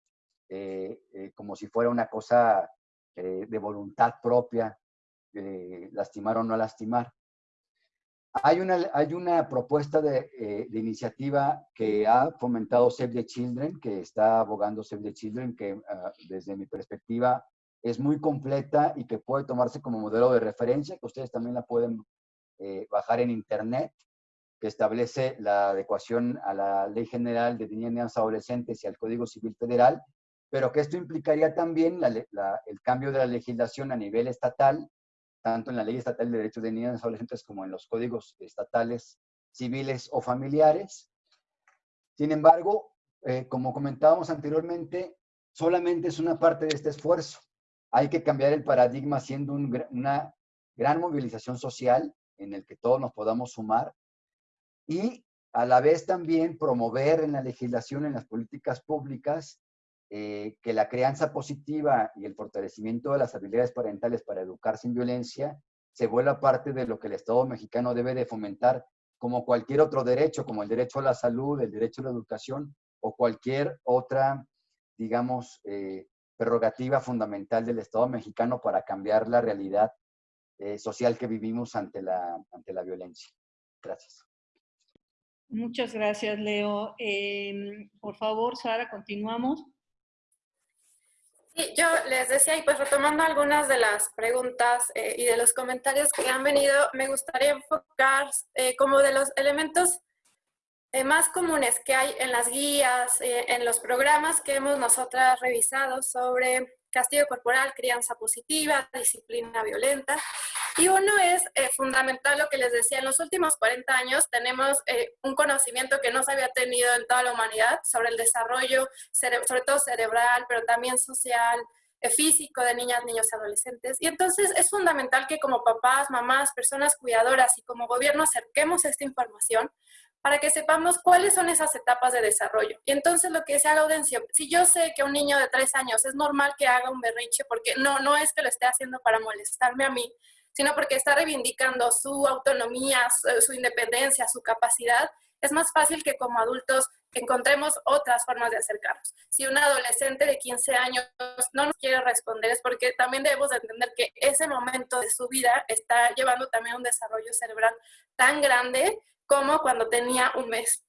eh, eh, como si fuera una cosa de voluntad propia, lastimar o no lastimar. Hay una, hay una propuesta de, eh, iniciativa que ha fomentado Save the Children, que está abogando Save the Children, que uh, desde mi perspectiva es muy completa y que puede tomarse como modelo de referencia, que ustedes también la pueden eh, bajar en internet, que establece la adecuación a la Ley General de Niñas y Adolescentes y al Código Civil Federal, pero que esto implicaría también la, la, el cambio de la legislación a nivel estatal tanto en la Ley Estatal de Derechos de Niños y Adolescentes como en los códigos estatales civiles o familiares. Sin embargo, eh, como comentábamos anteriormente, solamente es una parte de este esfuerzo. Hay que cambiar el paradigma haciendo una gran movilización social en el que todos nos podamos sumar y a la vez también promover en la legislación, en las políticas públicas, eh, que la crianza positiva y el fortalecimiento de las habilidades parentales para educar sin violencia se vuelva parte de lo que el Estado mexicano debe de fomentar como cualquier otro derecho, como el derecho a la salud, el derecho a la educación o cualquier otra, digamos, eh, prerrogativa fundamental del Estado mexicano para cambiar la realidad eh, social que vivimos ante la, ante la violencia. Gracias. Muchas gracias, Leo. Em, por favor, Sara, continuamos. Sí, yo les decía, y pues retomando algunas de las preguntas eh, y de los comentarios que han venido, me gustaría enfocar eh, como de los elementos eh, más comunes que hay en las guías, en los programas que hemos nosotras revisado sobre castigo corporal, crianza positiva, disciplina violenta. Y uno es eh, fundamental lo que les decía, en los últimos 40 años tenemos eh, un conocimiento que no se había tenido en toda la humanidad sobre el desarrollo, sobre todo cerebral, pero también social, eh, físico de niñas, niños y adolescentes. Y entonces es fundamental que como papás, mamás, personas cuidadoras y como gobierno acerquemos esta información para que sepamos cuáles son esas etapas de desarrollo. Y entonces lo que decía Gaudencio, si yo sé que un niño de tres años es normal que haga un berrinche, porque no, no es que lo esté haciendo para molestarme a mí, sino porque está reivindicando su autonomía, su, independencia, su capacidad, es más fácil que como adultos encontremos otras formas de acercarnos. Si un adolescente de 15 años no nos quiere responder es porque también debemos de entender que ese momento de su vida está llevando también un desarrollo cerebral tan grande como cuando tenía un mes.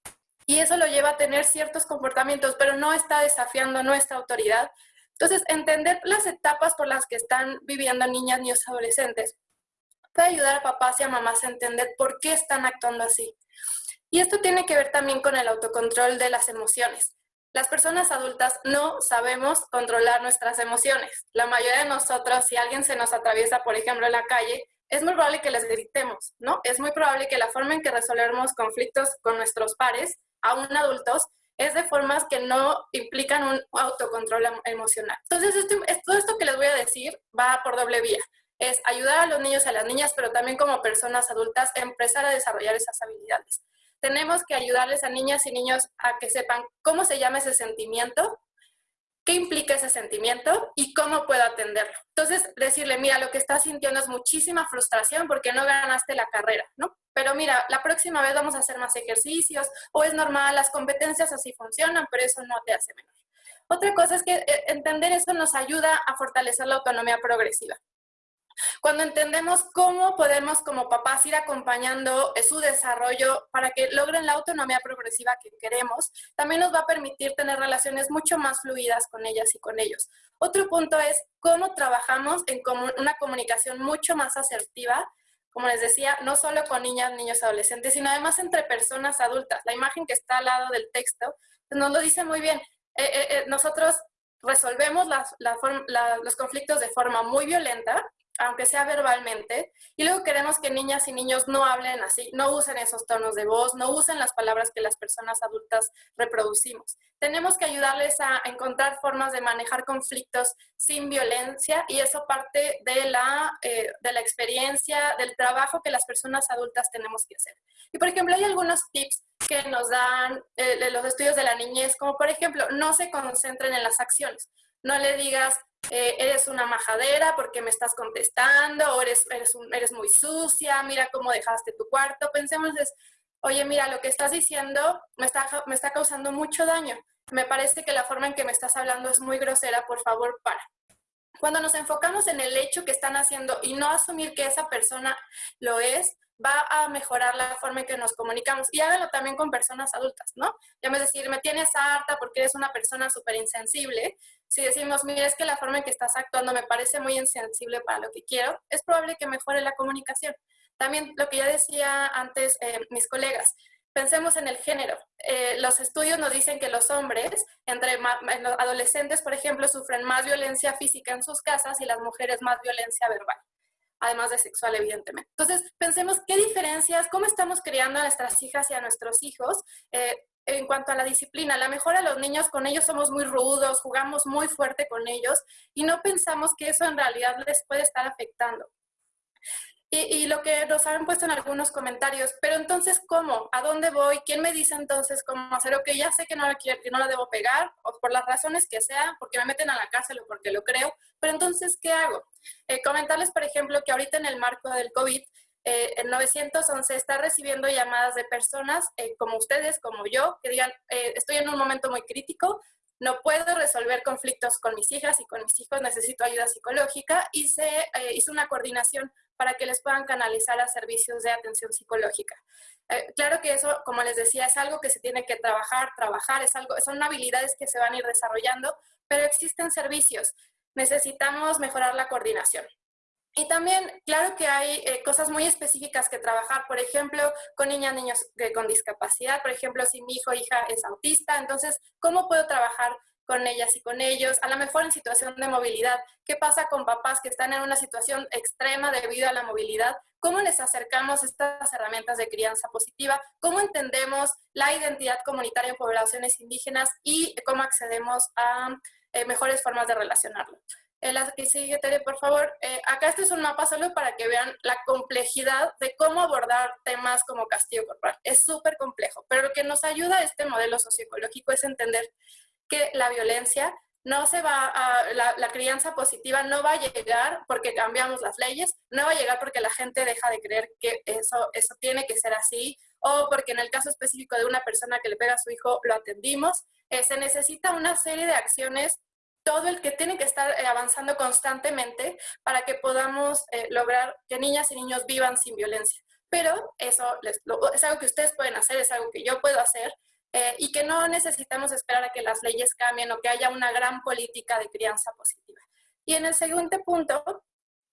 Y eso lo lleva a tener ciertos comportamientos, pero no está desafiando nuestra autoridad. Entonces, entender las etapas por las que están viviendo niñas, niños, adolescentes puede ayudar a papás y a mamás a entender por qué están actuando así. Y esto tiene que ver también con el autocontrol de las emociones. Las personas adultas no sabemos controlar nuestras emociones. La mayoría de nosotros, si alguien se nos atraviesa, por ejemplo, en la calle, es muy probable que les gritemos, ¿no? Es muy probable que la forma en que resolvemos conflictos con nuestros pares, aún adultos, es de formas que no implican un autocontrol emocional. Entonces, todo esto que les voy a decir va por doble vía. Es ayudar a los niños a las niñas, pero también como personas adultas, a empezar a desarrollar esas habilidades. Tenemos que ayudarles a niñas y niños a que sepan cómo se llama ese sentimiento, qué implica ese sentimiento y cómo puedo atenderlo. Entonces, decirle, mira, lo que estás sintiendo es muchísima frustración porque no ganaste la carrera, ¿no? Pero mira, la próxima vez vamos a hacer más ejercicios o es normal, las competencias así funcionan, pero eso no te hace menor. Otra cosa es que eh, entender eso nos ayuda a fortalecer la autonomía progresiva. Cuando entendemos cómo podemos como papás ir acompañando su desarrollo para que logren la autonomía progresiva que queremos, también nos va a permitir tener relaciones mucho más fluidas con ellas y con ellos. Otro punto es cómo trabajamos en una comunicación mucho más asertiva, como les decía, no solo con niñas, niños, adolescentes, sino además entre personas adultas. La imagen que está al lado del texto pues, nos lo dice muy bien. Eh, eh, eh, nosotros resolvemos los conflictos de forma muy violenta, aunque sea verbalmente, y luego queremos que niñas y niños no hablen así, no usen esos tonos de voz, no usen las palabras que las personas adultas reproducimos. Tenemos que ayudarles a encontrar formas de manejar conflictos sin violencia y eso parte de la, eh, de la experiencia, del trabajo que las personas adultas tenemos que hacer. Y por ejemplo, hay algunos tips que nos dan eh, los estudios de la niñez, como por ejemplo, no se concentren en las acciones. no le digas, eh, eres una majadera porque me estás contestando, o eres, eres, eres muy sucia, mira cómo dejaste tu cuarto. Pensemos, es, oye, mira, lo que estás diciendo me está, me está causando mucho daño. Me parece que la forma en que me estás hablando es muy grosera, por favor, para. Cuando nos enfocamos en el hecho que están haciendo y no asumir que esa persona lo es, va a mejorar la forma en que nos comunicamos. Y hágalo también con personas adultas, ¿no? Ya me decir, me tienes harta porque eres una persona súper insensible. Si decimos, mira, es que la forma en que estás actuando me parece muy insensible para lo que quiero, es probable que mejore la comunicación. También lo que ya decía antes eh, mis colegas, pensemos en el género. Eh, los estudios nos dicen que los hombres, entre los adolescentes, por ejemplo, sufren más violencia física en sus casas y las mujeres más violencia verbal además de sexual, evidentemente. Entonces, pensemos qué diferencias, cómo estamos criando a nuestras hijas y a nuestros hijos eh, en cuanto a la disciplina. A lo mejor a los niños, con ellos somos muy rudos, jugamos muy fuerte con ellos y no pensamos que eso en realidad les puede estar afectando. Y, lo que nos han puesto en algunos comentarios, pero entonces, ¿cómo? ¿A dónde voy? ¿Quién me dice entonces cómo hacer? Ok, ya sé que no, la, que no la debo pegar, o por las razones que sea, porque me meten a la cárcel o porque lo creo, pero entonces, ¿qué hago? Eh, comentarles, por ejemplo, que ahorita en el marco del COVID, eh, el 911 está recibiendo llamadas de personas eh, como ustedes, como yo, que digan, eh, estoy en un momento muy crítico, no puedo resolver conflictos con mis hijas y con mis hijos, necesito ayuda psicológica y se eh, hizo una coordinación para que les puedan canalizar a servicios de atención psicológica. Eh, claro que eso, como les decía, es algo que se tiene que trabajar, trabajar, es algo, son habilidades que se van a ir desarrollando, pero existen servicios. Necesitamos mejorar la coordinación. Y también, claro que hay eh, cosas muy específicas que trabajar, por ejemplo, con niñas, niños con discapacidad, por ejemplo, si mi hijo o hija es autista, entonces, ¿cómo puedo trabajar con ellas y con ellos, a lo mejor en situación de movilidad. ¿Qué pasa con papás que están en una situación extrema debido a la movilidad? ¿Cómo les acercamos estas herramientas de crianza positiva? ¿Cómo entendemos la identidad comunitaria en poblaciones indígenas y cómo accedemos a eh, mejores formas de relacionarlo? Eh, la Tere, por favor. Eh, acá este es un mapa solo para que vean la complejidad de cómo abordar temas como castigo corporal. Es súper complejo, pero lo que nos ayuda a este modelo socioecológico es entender que la violencia no se va a, la, crianza positiva no va a llegar porque cambiamos las leyes, no va a llegar porque la gente deja de creer que eso, eso tiene que ser así, o porque en el caso específico de una persona que le pega a su hijo lo atendimos. Eh, se necesita una serie de acciones, todo el que tiene que estar eh, avanzando constantemente para que podamos eh, lograr que niñas y niños vivan sin violencia. Pero eso es algo que ustedes pueden hacer, es algo que yo puedo hacer, eh, y que no necesitamos esperar a que las leyes cambien o que haya una gran política de crianza positiva. Y en el siguiente punto,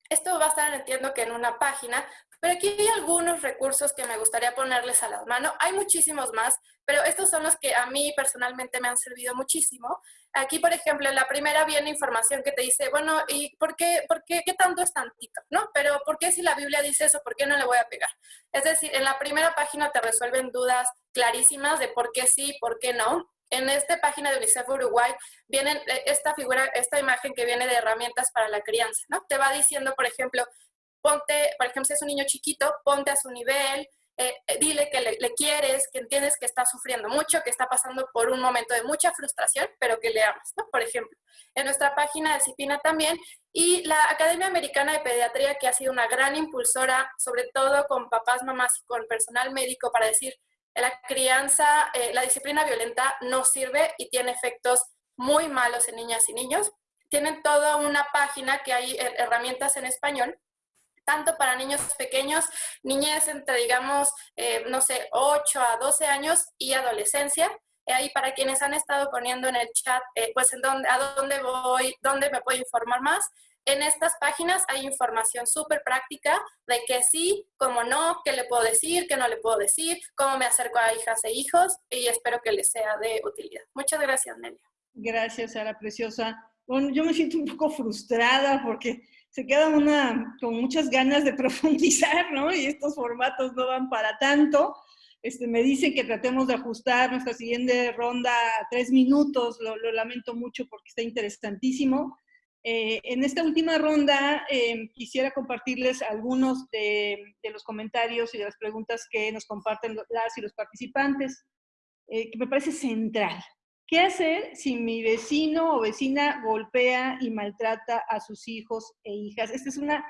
esto va a estar, entiendo que en una página, pero aquí hay algunos recursos que me gustaría ponerles a las manos. Hay muchísimos más, pero estos son los que a mí personalmente me han servido muchísimo. Aquí, por ejemplo, en la primera viene información que te dice, bueno, ¿y por qué, por qué, qué tanto es tantito? ¿No? Pero ¿por qué si la Biblia dice eso, por qué no le voy a pegar? Es decir, en la primera página te resuelven dudas clarísimas de por qué sí, por qué no. En esta página de UNICEF Uruguay viene eh, esta figura, esta imagen que viene de herramientas para la crianza, ¿no? Te va diciendo, por ejemplo, ponte, por ejemplo, si es un niño chiquito, ponte a su nivel, eh, eh, dile que le, quieres, que entiendes que está sufriendo mucho, que está pasando por un momento de mucha frustración, pero que le amas. Por ejemplo, en nuestra página de CIPINA también, y la Academia Americana de Pediatría, que ha sido una gran impulsora, sobre todo con papás, mamás y con personal médico, para decir, la crianza, eh, la disciplina violenta no sirve y tiene efectos muy malos en niñas y niños. Tienen toda una página que hay herramientas en español tanto para niños pequeños, niñez entre, digamos, eh, no sé, 8 a 12 años y adolescencia. Eh, ahí para quienes han estado poniendo en el chat, eh, pues en dónde, a dónde voy, dónde me puedo informar más. En estas páginas hay información súper práctica de que sí, cómo no, qué le puedo decir, qué no le puedo decir, cómo me acerco a hijas e hijos y espero que les sea de utilidad. Muchas gracias, Nelia. Gracias, Sara Preciosa. Bueno, yo me siento un poco frustrada porque se queda una con muchas ganas de profundizar, ¿no? Y estos formatos no van para tanto. Este, me dicen que tratemos de ajustar nuestra siguiente ronda a tres minutos, lo, lamento mucho porque está interesantísimo. Eh, en esta última ronda em, quisiera compartirles algunos de, los comentarios y de las preguntas que nos comparten las y los participantes, eh, que me parece central. ¿Qué hacer si mi vecino o vecina golpea y maltrata a sus hijos e hijas? Esta es una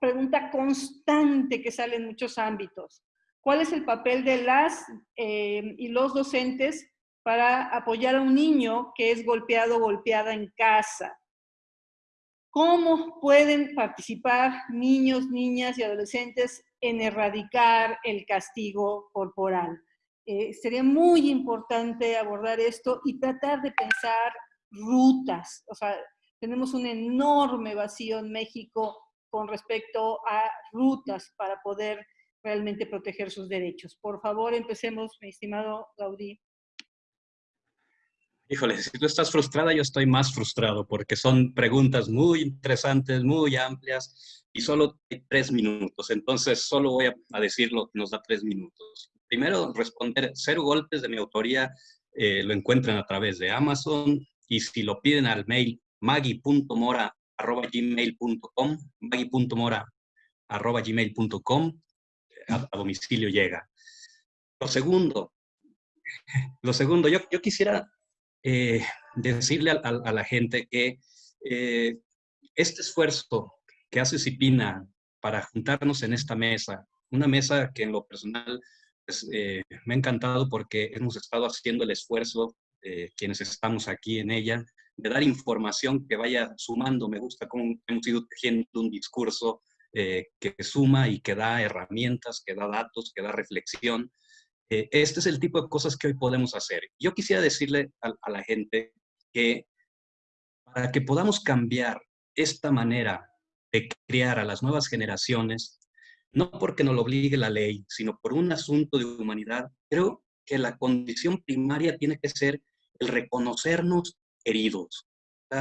pregunta constante que sale en muchos ámbitos. ¿Cuál es el papel de las eh, y los docentes para apoyar a un niño que es golpeado o golpeada en casa? ¿Cómo pueden participar niños, niñas y adolescentes en erradicar el castigo corporal? Eh, sería muy importante abordar esto y tratar de pensar rutas. O sea, tenemos un enorme vacío en México con respecto a rutas para poder realmente proteger sus derechos. Por favor, empecemos, mi estimado Gaudí. Híjole, si tú estás frustrada, yo estoy más frustrado porque son preguntas muy interesantes, muy amplias y solo hay tres minutos. Entonces, solo voy a, decir lo que nos da tres minutos. Primero, responder cero golpes de mi autoría eh, lo encuentran a través de Amazon y si lo piden al mail maggie.mora arroba gmail.com, maggie.mora arroba gmail.com, a, domicilio llega. Lo segundo, lo segundo, yo, yo quisiera eh, decirle a, la gente que eh, este esfuerzo que hace Cipina para juntarnos en esta mesa, una mesa que en lo personal eh, me ha encantado porque hemos estado haciendo el esfuerzo, quienes estamos aquí en ella, de dar información que vaya sumando. Me gusta cómo hemos ido tejiendo un discurso eh, que suma y que da herramientas, que da datos, que da reflexión. Eh, este es el tipo de cosas que hoy podemos hacer. Yo quisiera decirle a, la gente que para que podamos cambiar esta manera de criar a las nuevas generaciones, no porque nos lo obligue la ley, sino por un asunto de humanidad, creo que la condición primaria tiene que ser el reconocernos heridos.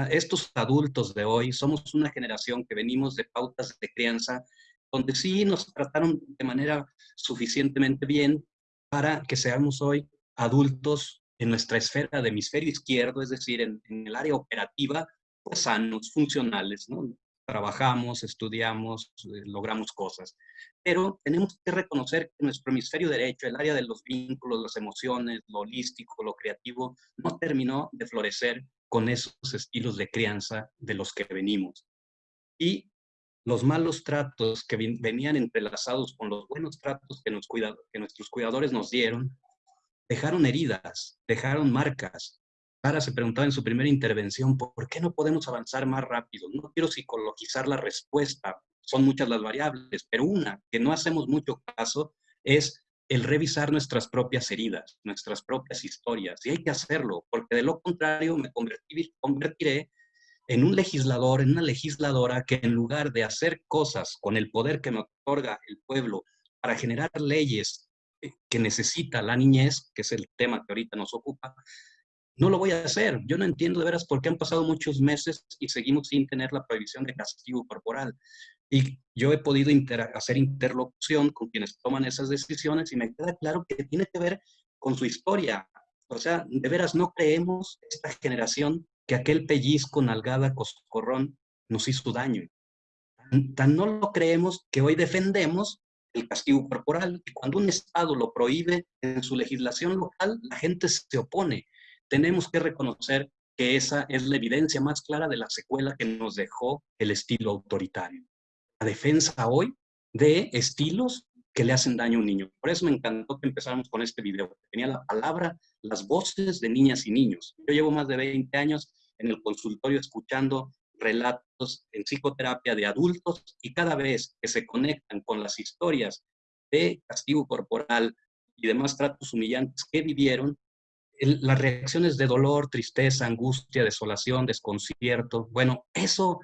Estos adultos de hoy somos una generación que venimos de pautas de crianza donde sí nos trataron de manera suficientemente bien para que seamos hoy adultos en nuestra esfera de hemisferio izquierdo, es decir, en, el área operativa, pues sanos, funcionales, ¿no? Trabajamos, estudiamos, eh, logramos cosas. Pero tenemos que reconocer que nuestro hemisferio derecho, el área de los vínculos, las emociones, lo holístico, lo creativo, no terminó de florecer con esos estilos de crianza de los que venimos. Y los malos tratos que venían entrelazados con los buenos tratos que, nos que nuestros cuidadores nos dieron, dejaron heridas, dejaron marcas. Sara se preguntaba en su primera intervención, ¿por qué no podemos avanzar más rápido? No quiero psicologizar la respuesta, son muchas las variables, pero una que no hacemos mucho caso es el revisar nuestras propias heridas, nuestras propias historias. Y hay que hacerlo, porque de lo contrario me convertiré en un legislador, en una legisladora que en lugar de hacer cosas con el poder que me otorga el pueblo para generar leyes que necesita la niñez, que es el tema que ahorita nos ocupa, no lo voy a hacer. Yo no entiendo de veras por qué han pasado muchos meses y seguimos sin tener la prohibición de castigo corporal. Y yo he podido hacer interlocución con quienes toman esas decisiones y me queda claro que tiene que ver con su historia. O sea, de veras no creemos esta generación que aquel pellizco, nalgada, coscorrón nos hizo daño. Tan, no lo creemos que hoy defendemos el castigo corporal. Y cuando un Estado lo prohíbe en su legislación local, la gente se opone. Tenemos que reconocer que esa es la evidencia más clara de la secuela que nos dejó el estilo autoritario defensa hoy de estilos que le hacen daño a un niño. Por eso me encantó que empezáramos con este video. Tenía la palabra, las voces de niñas y niños. Yo llevo más de 20 años en el consultorio escuchando relatos en psicoterapia de adultos y cada vez que se conectan con las historias de castigo corporal y demás tratos humillantes que vivieron, las reacciones de dolor, tristeza, angustia, desolación, desconcierto, bueno, eso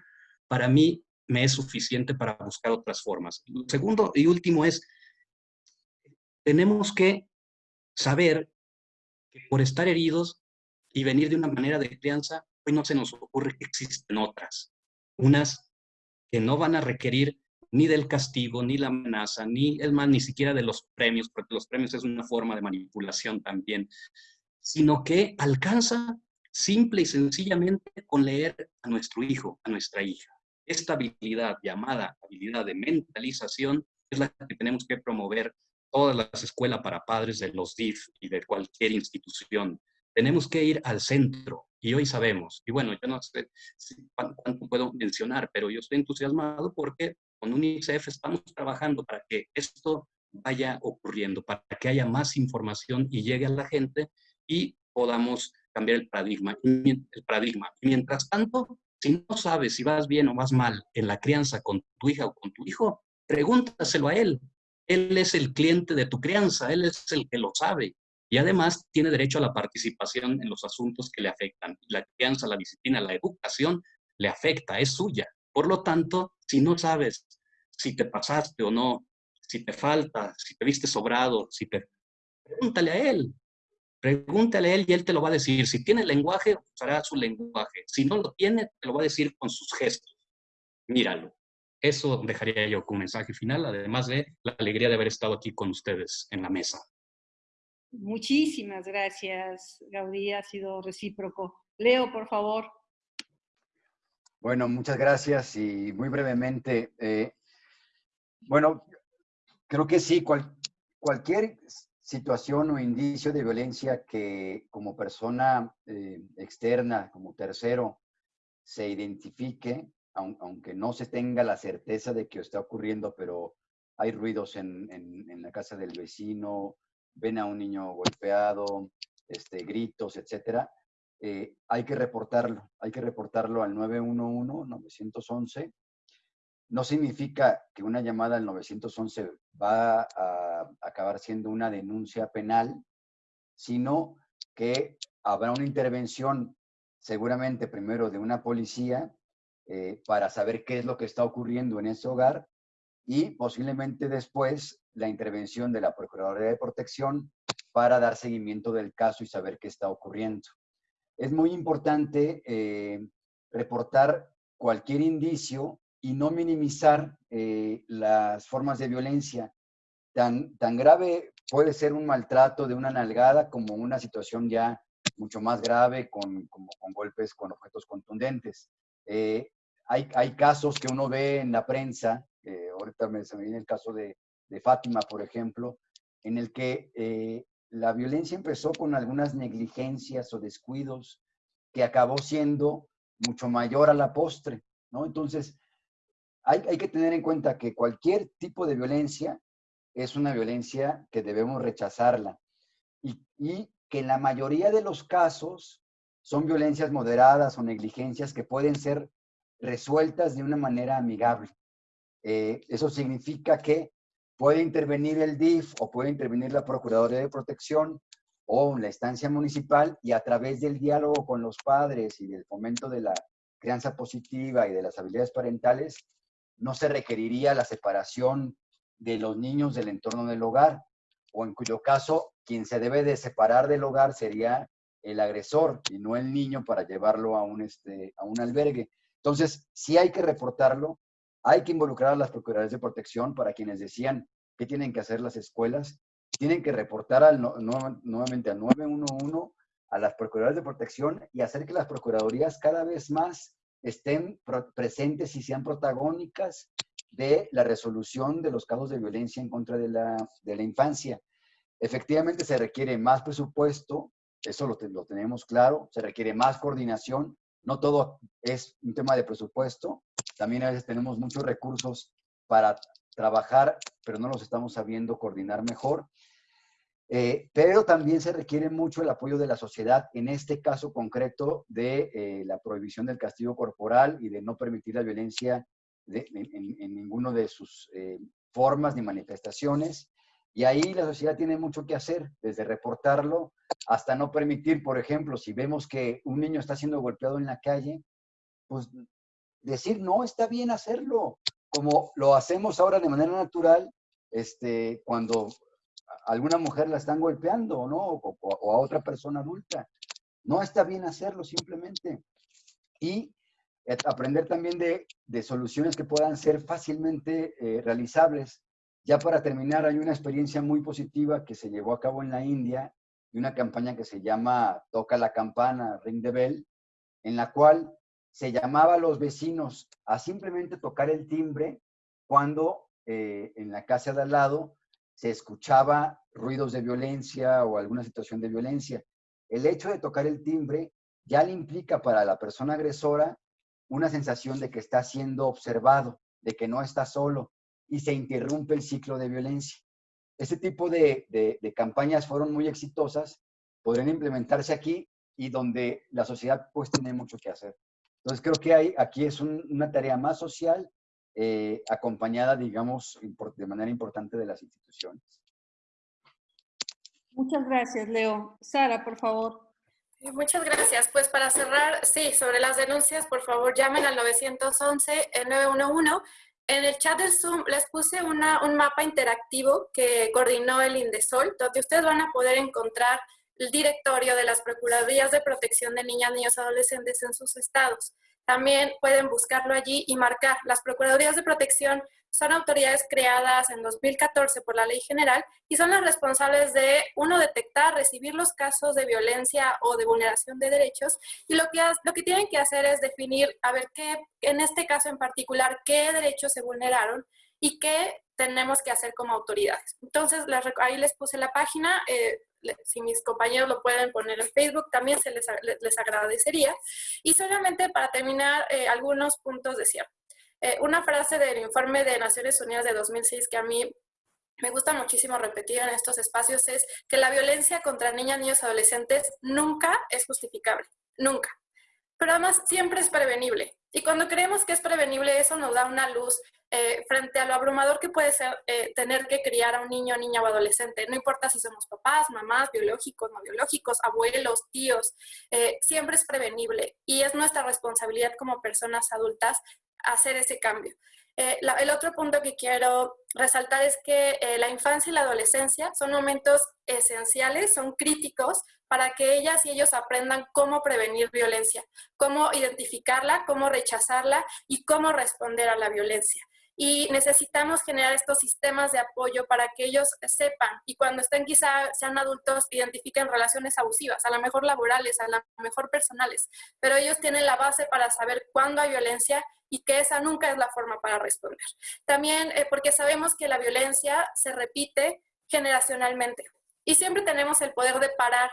para mí me es suficiente para buscar otras formas. Segundo y último es, tenemos que saber que por estar heridos y venir de una manera de crianza, hoy no se nos ocurre que existen otras. Unas que no van a requerir ni del castigo, ni la amenaza, ni, es más, ni siquiera de los premios, porque los premios es una forma de manipulación también, sino que alcanza simple y sencillamente con leer a nuestro hijo, a nuestra hija. Esta habilidad llamada habilidad de mentalización es la que tenemos que promover todas las escuelas para padres de los DIF y de cualquier institución. Tenemos que ir al centro y hoy sabemos. Y bueno, yo no sé cuánto puedo mencionar, pero yo estoy entusiasmado porque con UNICEF estamos trabajando para que esto vaya ocurriendo, para que haya más información y llegue a la gente y podamos cambiar el paradigma. El paradigma. mientras tanto, si no sabes si vas bien o vas mal en la crianza con tu hija o con tu hijo, pregúntaselo a él. Él es el cliente de tu crianza, él es el que lo sabe. Y además tiene derecho a la participación en los asuntos que le afectan. La crianza, la disciplina, la educación le afecta, es suya. Por lo tanto, si no sabes si te pasaste o no, si te falta, si te viste sobrado, si te... Pregúntale a él. Pregúntale a él y él te lo va a decir. Si tiene lenguaje, usará su lenguaje. Si no lo tiene, te lo va a decir con sus gestos. Míralo. Eso dejaría yo como mensaje final, además de la alegría de haber estado aquí con ustedes en la mesa. Muchísimas gracias, Gaudí, ha sido recíproco. Leo, por favor. Bueno, muchas gracias y muy brevemente, eh, bueno, creo que sí, cualquier situación o indicio de violencia que como persona eh, externa, como tercero, se identifique, aunque no se tenga la certeza de que está ocurriendo, pero hay ruidos en, en la casa del vecino, ven a un niño golpeado, este, gritos, etcétera, eh, hay que reportarlo, hay que reportarlo al 911, 911. No significa que una llamada al 911 va a acabar siendo una denuncia penal, sino que habrá una intervención seguramente primero de una policía eh, para saber qué es lo que está ocurriendo en ese hogar y posiblemente después la intervención de la Procuraduría de Protección para dar seguimiento del caso y saber qué está ocurriendo. Es muy importante eh, reportar cualquier indicio y no minimizar eh, las formas de violencia. Tan, tan grave puede ser un maltrato de una nalgada como una situación ya mucho más grave con, con golpes con objetos contundentes. Eh, hay, hay, casos que uno ve en la prensa eh, ahorita me, se me viene el caso de, Fátima, por ejemplo, en el que eh, la violencia empezó con algunas negligencias o descuidos que acabó siendo mucho mayor a la postre, ¿no? Entonces, hay, que tener en cuenta que cualquier tipo de violencia es una violencia que debemos rechazarla y, y que en la mayoría de los casos son violencias moderadas o negligencias que pueden ser resueltas de una manera amigable. Eh, eso significa que puede intervenir el DIF o puede intervenir la Procuraduría de Protección o la instancia municipal y a través del diálogo con los padres y del fomento de la crianza positiva y de las habilidades parentales, no se requeriría la separación de los niños del entorno del hogar, o en cuyo caso quien se debe de separar del hogar sería el agresor y no el niño para llevarlo a un, este, a un albergue. Entonces, sí hay que reportarlo, hay que involucrar a las Procuradurías de Protección para quienes decían qué tienen que hacer las escuelas. Tienen que reportar al, nuevamente al 911 a las Procuradurías de Protección y hacer que las Procuradurías cada vez más estén presentes y sean protagónicas de la resolución de los casos de violencia en contra de la, de la infancia. Efectivamente se requiere más presupuesto, eso lo, lo tenemos claro, se requiere más coordinación, no todo es un tema de presupuesto, también a veces tenemos muchos recursos para trabajar, pero no los estamos sabiendo coordinar mejor. Eh, pero también se requiere mucho el apoyo de la sociedad, en este caso concreto de eh, la prohibición del castigo corporal y de no permitir la violencia en, en, ninguno de sus eh, formas ni manifestaciones. Y ahí la sociedad tiene mucho que hacer, desde reportarlo hasta no permitir, por ejemplo, si vemos que un niño está siendo golpeado en la calle, pues decir, no, está bien hacerlo, como lo hacemos ahora de manera natural, este, cuando alguna mujer la están golpeando, ¿no? O, a otra persona adulta. No está bien hacerlo simplemente. Y aprender también de, de soluciones que puedan ser fácilmente eh, realizables. Ya para terminar, hay una experiencia muy positiva que se llevó a cabo en la India y una campaña que se llama Toca la campana, Ring the Bell, en la cual se llamaba a los vecinos a simplemente tocar el timbre cuando eh, en la casa de al lado se escuchaba ruidos de violencia o alguna situación de violencia. el hecho de tocar el timbre ya le implica para la persona agresora una sensación de que está siendo observado, de que no está solo y se interrumpe el ciclo de violencia. Este tipo de, campañas fueron muy exitosas, podrían implementarse aquí y donde la sociedad pues tiene mucho que hacer. Entonces creo que hay, aquí es una tarea más social eh, acompañada, digamos, de manera importante de las instituciones. Muchas gracias, Leo. Sara, por favor. Muchas gracias. Pues para cerrar, sí, sobre las denuncias, por favor llamen al 911, el 911. En el chat del Zoom les puse una, un mapa interactivo que coordinó el Indesol, donde ustedes van a poder encontrar el directorio de las Procuradurías de Protección de Niñas, Niños, Adolescentes en sus estados. También pueden buscarlo allí y marcar. Las Procuradurías de Protección son autoridades creadas en 2014 por la Ley General y son las responsables de, uno, detectar, recibir los casos de violencia o de vulneración de derechos y lo que, lo que tienen que hacer es definir, a ver, qué, en este caso en particular, qué derechos se vulneraron y qué tenemos que hacer como autoridades. Entonces, ahí les puse la página, eh, si mis compañeros lo pueden poner en Facebook, también se les, les agradecería. Y solamente para terminar, eh, algunos puntos de cierre. Eh, una frase del informe de Naciones Unidas de 2006 que a mí me gusta muchísimo repetir en estos espacios es que la violencia contra niñas, niños, adolescentes nunca es justificable, nunca. Pero además siempre es prevenible. Y cuando creemos que es prevenible, eso nos da una luz eh, frente a lo abrumador que puede ser eh, tener que criar a un niño, niña o adolescente. No importa si somos papás, mamás, biológicos, no biológicos, abuelos, tíos, eh, siempre es prevenible y es nuestra responsabilidad como personas adultas hacer ese cambio. el otro punto que quiero resaltar es que la infancia y la adolescencia son momentos esenciales, son críticos para que ellas y ellos aprendan cómo prevenir violencia, cómo identificarla, cómo rechazarla y cómo responder a la violencia y necesitamos generar estos sistemas de apoyo para que ellos sepan y cuando estén quizá sean adultos identifiquen relaciones abusivas, a lo mejor laborales, a lo mejor personales, pero ellos tienen la base para saber cuándo hay violencia y que esa nunca es la forma para responder. También eh, porque sabemos que la violencia se repite generacionalmente y siempre tenemos el poder de parar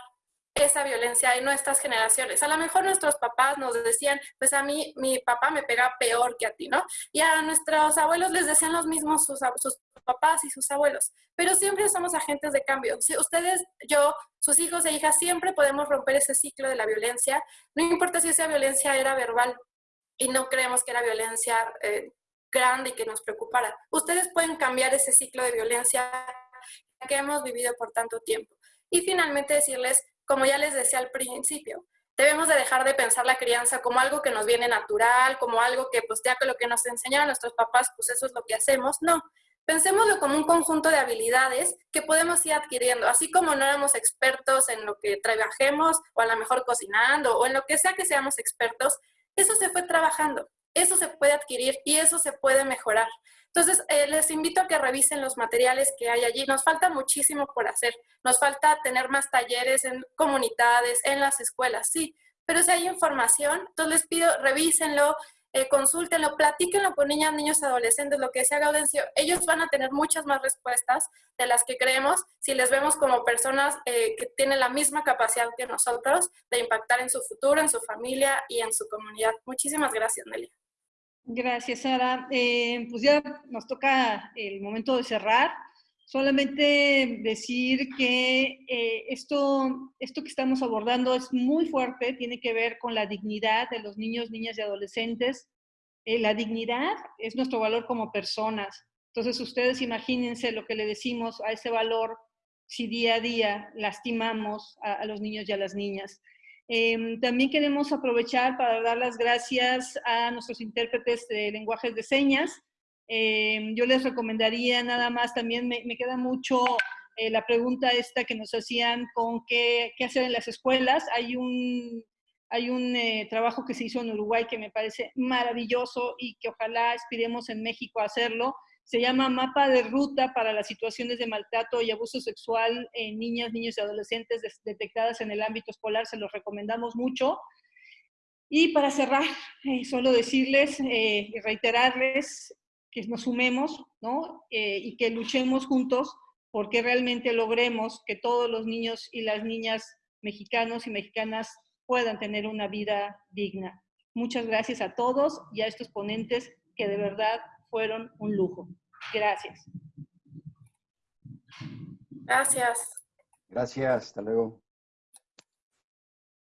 esa violencia en nuestras generaciones. A lo mejor nuestros papás nos decían, pues a mí mi papá me pega peor que a ti, ¿no? Y a nuestros abuelos les decían los mismos sus, sus papás y sus abuelos. Pero siempre somos agentes de cambio. Si ustedes, yo, sus hijos e hijas, siempre podemos romper ese ciclo de la violencia. No importa si esa violencia era verbal y no creemos que era violencia eh, grande y que nos preocupara. Ustedes pueden cambiar ese ciclo de violencia que hemos vivido por tanto tiempo. Y finalmente decirles como ya les decía al principio, debemos de dejar de pensar la crianza como algo que nos viene natural, como algo que pues ya que lo que nos enseñaron nuestros papás, pues eso es lo que hacemos. No, pensémoslo como un conjunto de habilidades que podemos ir adquiriendo, así como no éramos expertos en lo que trabajemos o a lo mejor cocinando o en lo que sea que seamos expertos, eso se fue trabajando, eso se puede adquirir y eso se puede mejorar. Entonces, eh, les invito a que revisen los materiales que hay allí. Nos falta muchísimo por hacer. Nos falta tener más talleres en comunidades, en las escuelas, sí. Pero si hay información, entonces les pido, revísenlo, eh, consúltenlo, platíquenlo con niñas, niños, adolescentes, lo que sea Gaudencio. Ellos van a tener muchas más respuestas de las que creemos si les vemos como personas eh, que tienen la misma capacidad que nosotros de impactar en su futuro, en su familia y en su comunidad. Muchísimas gracias, Nelia. Gracias, Sara. Eh, pues ya nos toca el momento de cerrar. Solamente decir que eh, esto, esto que estamos abordando es muy fuerte, tiene que ver con la dignidad de los niños, niñas y adolescentes. Eh, la dignidad es nuestro valor como personas. Entonces, ustedes imagínense lo que le decimos a ese valor si día a día lastimamos a los niños y a las niñas. Em, también queremos aprovechar para dar las gracias a nuestros intérpretes de lenguajes de señas. Em, yo les recomendaría nada más, también me, queda mucho eh, la pregunta esta que nos hacían con qué, hacer en las escuelas. Hay un, hay un eh, trabajo que se hizo en Uruguay que me parece maravilloso y que ojalá aspiremos en México a hacerlo, se llama Mapa de Ruta para las situaciones de maltrato y abuso sexual en niñas, niños y adolescentes detectadas en el ámbito escolar. Se los recomendamos mucho. Y para cerrar, eh, solo decirles eh, y reiterarles que nos sumemos ¿no? Eh, y que luchemos juntos porque realmente logremos que todos los niños y las niñas mexicanos y mexicanas puedan tener una vida digna. Muchas gracias a todos y a estos ponentes que de verdad fueron un lujo. Gracias. Gracias. Gracias, hasta luego.